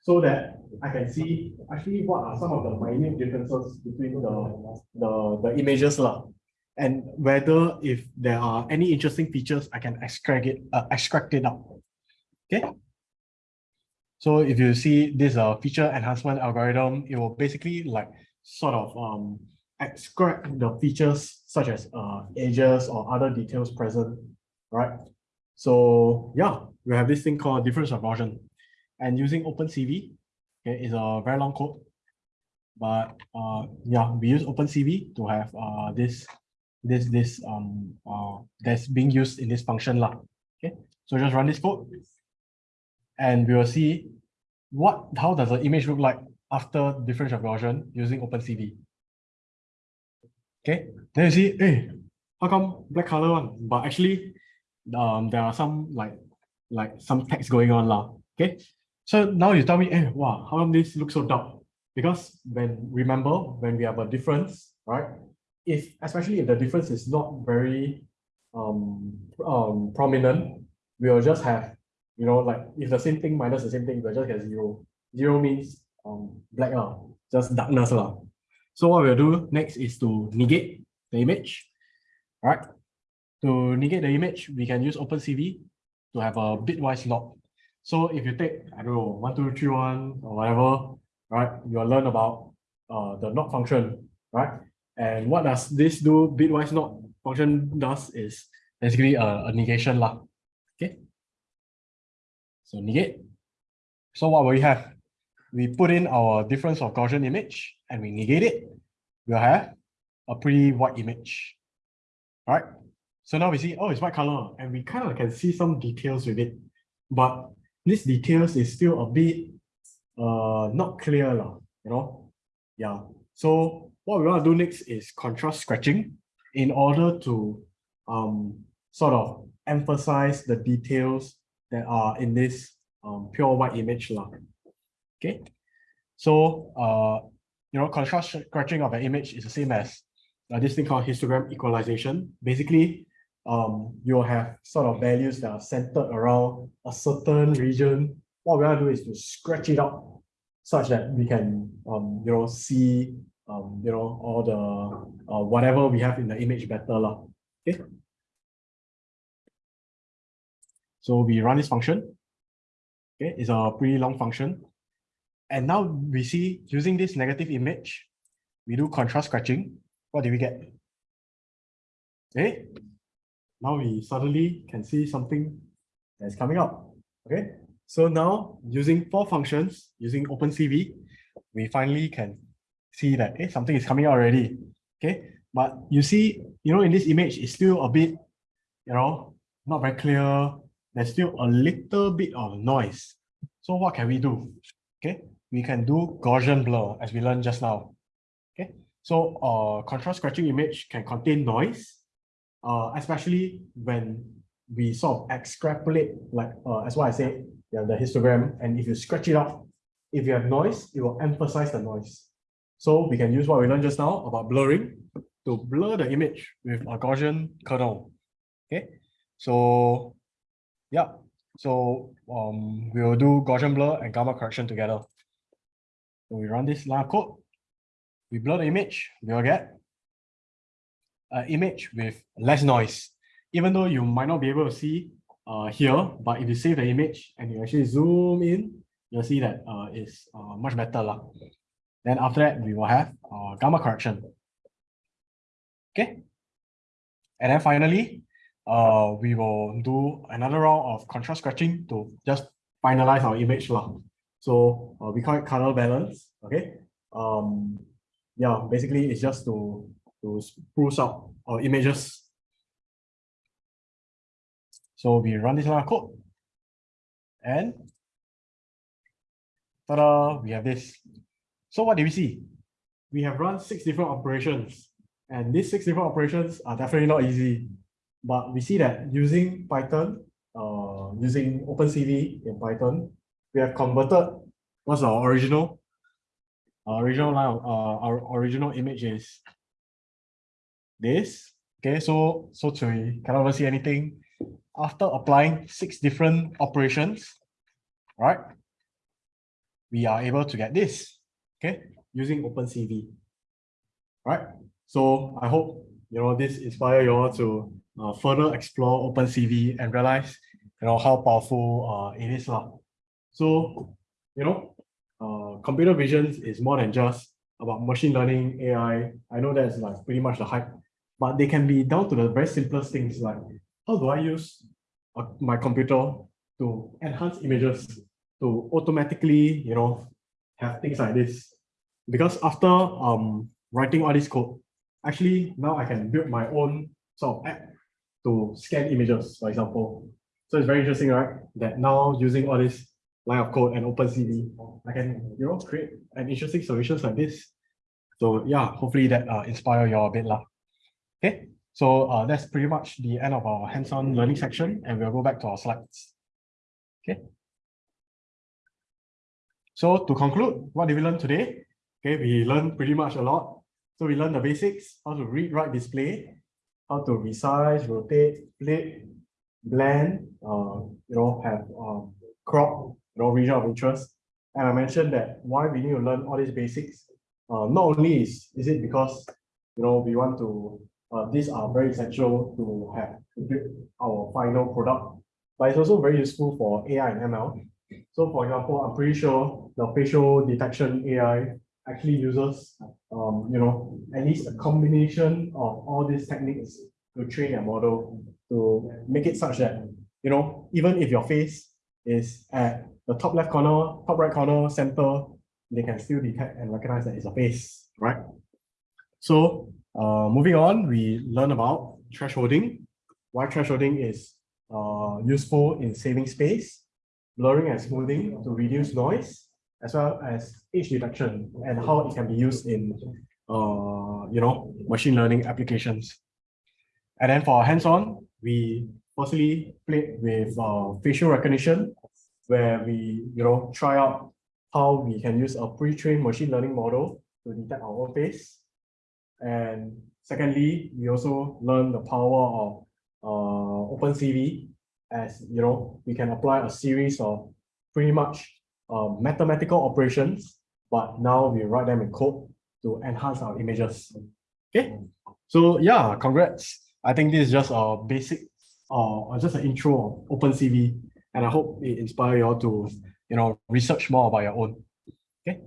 so that I can see actually what are some of the minute differences between the, the, the images lah. And whether if there are any interesting features, I can extract it, uh, extract it out. Okay. So if you see this uh, feature enhancement algorithm, it will basically like sort of um, extract the features such as uh, edges or other details present, right? So yeah, we have this thing called difference of Gaussian and using OpenCV, okay, is a very long code. But uh, yeah, we use OpenCV to have uh, this this this um uh that's being used in this function lah. Okay, so just run this code, and we will see what how does the image look like after difference of Gaussian using OpenCV. Okay, then you see, hey, how come black color one? But actually, um, there are some like like some text going on lah. Okay, so now you tell me, hey, wow, how come this looks so dark? Because when remember when we have a difference, right? If especially if the difference is not very um um prominent, we will just have you know like if the same thing minus the same thing, we'll just get zero. Zero means um black lah, just darkness lah. So what we'll do next is to negate the image. All right. To negate the image, we can use OpenCV to have a bitwise not. So if you take, I don't know, one, two, three, one, or whatever, right, you'll learn about uh, the not function, right? And what does this do? Bitwise not function does is basically a, a negation lah. Okay. So negate. So what will we have? We put in our difference of Gaussian image and we negate it. We'll have a pretty white image. All right. So now we see, oh, it's white color, and we kind of can see some details with it. But this details is still a bit uh not clear, lah, you know. Yeah. So what we want to do next is contrast scratching in order to um sort of emphasize the details that are in this um pure white image. lah. Okay. So uh you know, contrast scratching of an image is the same as uh, this thing called histogram equalization. Basically, um, you'll have sort of values that are centered around a certain region. What we want to do is to scratch it out such that we can, um, you know, see, um, you know, all the uh, whatever we have in the image better, lah. Okay. So we run this function. Okay, it's a pretty long function. And now we see using this negative image, we do contrast scratching. What do we get? Okay, now we suddenly can see something that's coming up. Okay, so now using four functions, using OpenCV, we finally can see that hey, something is coming out already. Okay, but you see, you know, in this image, it's still a bit, you know, not very clear. There's still a little bit of noise. So what can we do? Okay, we can do Gaussian blur as we learned just now. Okay, so uh, contrast scratching image can contain noise, uh, especially when we sort of extrapolate, like uh, as what I said, you have the histogram, and if you scratch it out, if you have noise, it will emphasize the noise. So we can use what we learned just now about blurring to blur the image with a Gaussian kernel. Okay, so yeah, so um, we will do Gaussian blur and gamma correction together. So we run this line of code, we blur the image, we'll get an image with less noise. Even though you might not be able to see uh, here, but if you save the image and you actually zoom in, you'll see that uh, it's uh, much better. lah. Then after that, we will have uh, gamma correction. Okay. And then finally, uh, we will do another round of contrast scratching to just finalize our image. lah. So uh, we call it color balance. Okay. Um, yeah, basically it's just to to spruce up our images. So we run this line of code. And ta-da, we have this. So what do we see? We have run six different operations. And these six different operations are definitely not easy. But we see that using Python, uh, using OpenCV in Python, we have converted what's our original our original line uh, our original image is this. Okay so so to cannot see anything. After applying six different operations right we are able to get this okay using OpenCV right? So I hope you know this inspire you all to uh, further explore OpenCV and realize you know how powerful uh, it is lah. So you know uh, computer vision is more than just about machine learning, AI. I know that's like pretty much the hype, but they can be down to the very simplest things like how do I use uh, my computer to enhance images to automatically, you know, have things like this. Because after um writing all this code, actually now I can build my own sort of app to scan images, for example. So it's very interesting, right? That now using all this line of code and OpenCV, I can you know create an interesting solutions like this. So yeah, hopefully that uh, inspire you a bit lah. Okay, so uh, that's pretty much the end of our hands-on learning section, and we'll go back to our slides. Okay. So to conclude, what did we learn today? Okay, we learned pretty much a lot. So we learned the basics, how to read, write, display, how to resize, rotate, flip, blend, uh, you know, have um, crop, you know, region of interest. And I mentioned that why we need to learn all these basics uh, not only is, is it because, you know, we want to, uh, these are very essential to have our final product, but it's also very useful for AI and ML. So for example, I'm pretty sure the facial detection AI actually uses, um, you know, at least a combination of all these techniques to train a model to make it such that, you know, even if your face is at the top left corner, top right corner, center, they can still detect and recognize that it's a face, right? So uh, moving on, we learn about thresholding. Why thresholding is uh, useful in saving space, blurring and smoothing to reduce noise, as well as edge detection and how it can be used in uh, you know, machine learning applications. And then for hands-on, we firstly played with uh, facial recognition, where we, you know, try out how we can use a pre-trained machine learning model to detect our own face. And secondly, we also learn the power of uh, OpenCV as, you know, we can apply a series of pretty much uh, mathematical operations, but now we write them in code to enhance our images. Okay, so yeah, congrats. I think this is just a basic, uh, just an intro of OpenCV, and I hope it inspire you all to, you know, research more about your own. Okay,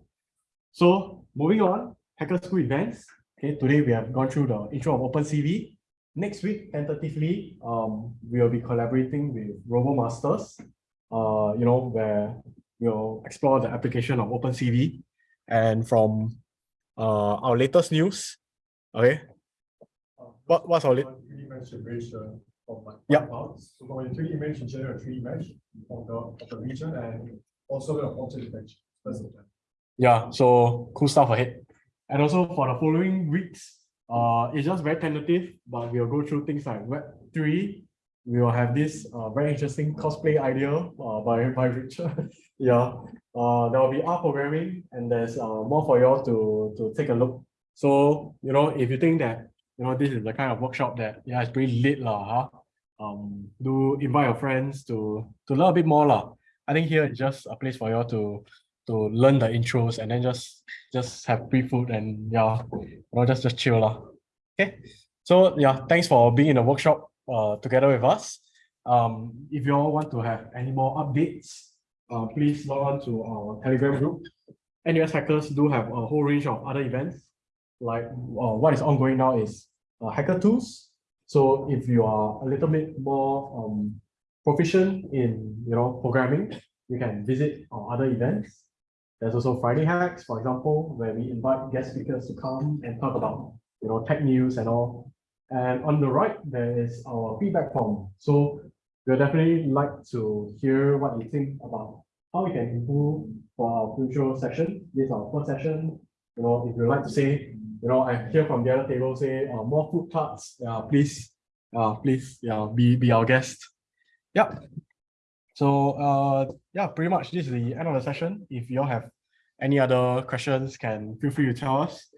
so moving on, Hacker School events. Okay, today we have gone through the intro of OpenCV. Next week, tentatively, um, we will be collaborating with RoboMasters, uh, you know, where we'll explore the application of OpenCV. And from uh, our latest news, okay, what, what's our, lat- 3D image generation of my Yep. files. So when you 3D image, you generate a 3D image of the, of the region and also the object image. That's it. yeah, so cool stuff ahead. And also for the following weeks, uh, it's just very tentative, but we'll go through things like Web three. We will have this uh, very interesting cosplay idea uh, by, by Richard. *laughs* yeah, uh, there will be R programming and there's uh, more for you all to, to take a look. So, you know, if you think that, you know, this is the kind of workshop that, yeah, it's pretty lit lah, huh? Um, do invite your friends to, to learn a bit more lah. I think here is just a place for you all to, to learn the intros and then just, just have free food and yeah, you know, just, just chill lah. Okay, so yeah, thanks for being in the workshop uh, together with us. Um, if you all want to have any more updates, uh, please log on to our Telegram group. NUS Hackers do have a whole range of other events. Like uh, what is ongoing now is uh, Hacker Tools. So if you are a little bit more um, proficient in you know programming, you can visit our other events. There's also Friday Hacks, for example, where we invite guest speakers to come and talk about you know tech news and all. And on the right, there is our feedback form. So we'll definitely like to hear what you think about how we can improve for our future session. This is our first session. You know, if you'd like to say, you know, I hear from the other table say, uh, more food carts, uh, please, uh, please, yeah, be, be our guest. Yep. So, uh, yeah, pretty much this is the end of the session. If you all have any other questions, can feel free to tell us.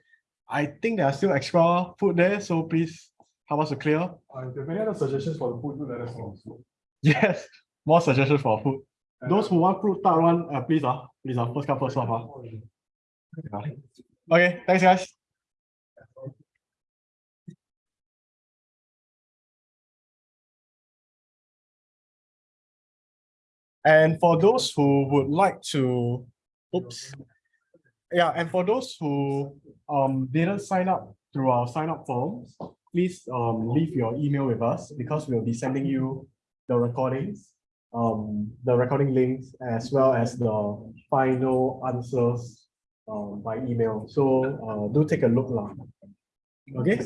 I think there are still extra food there, so please help us to clear. Uh, if you have any other suggestions for the food, do let us know. *laughs* Yes, more suggestions for food. Those who want fruit tart one, uh, please, uh, please, uh, first come, first serve, uh. Yeah. Okay, thanks, guys. And for those who would like to, oops. Yeah, and for those who um didn't sign up through our sign up forms, please um leave your email with us because we'll be sending you the recordings, um the recording links as well as the final answers um by email. So uh do take a look lah. Okay.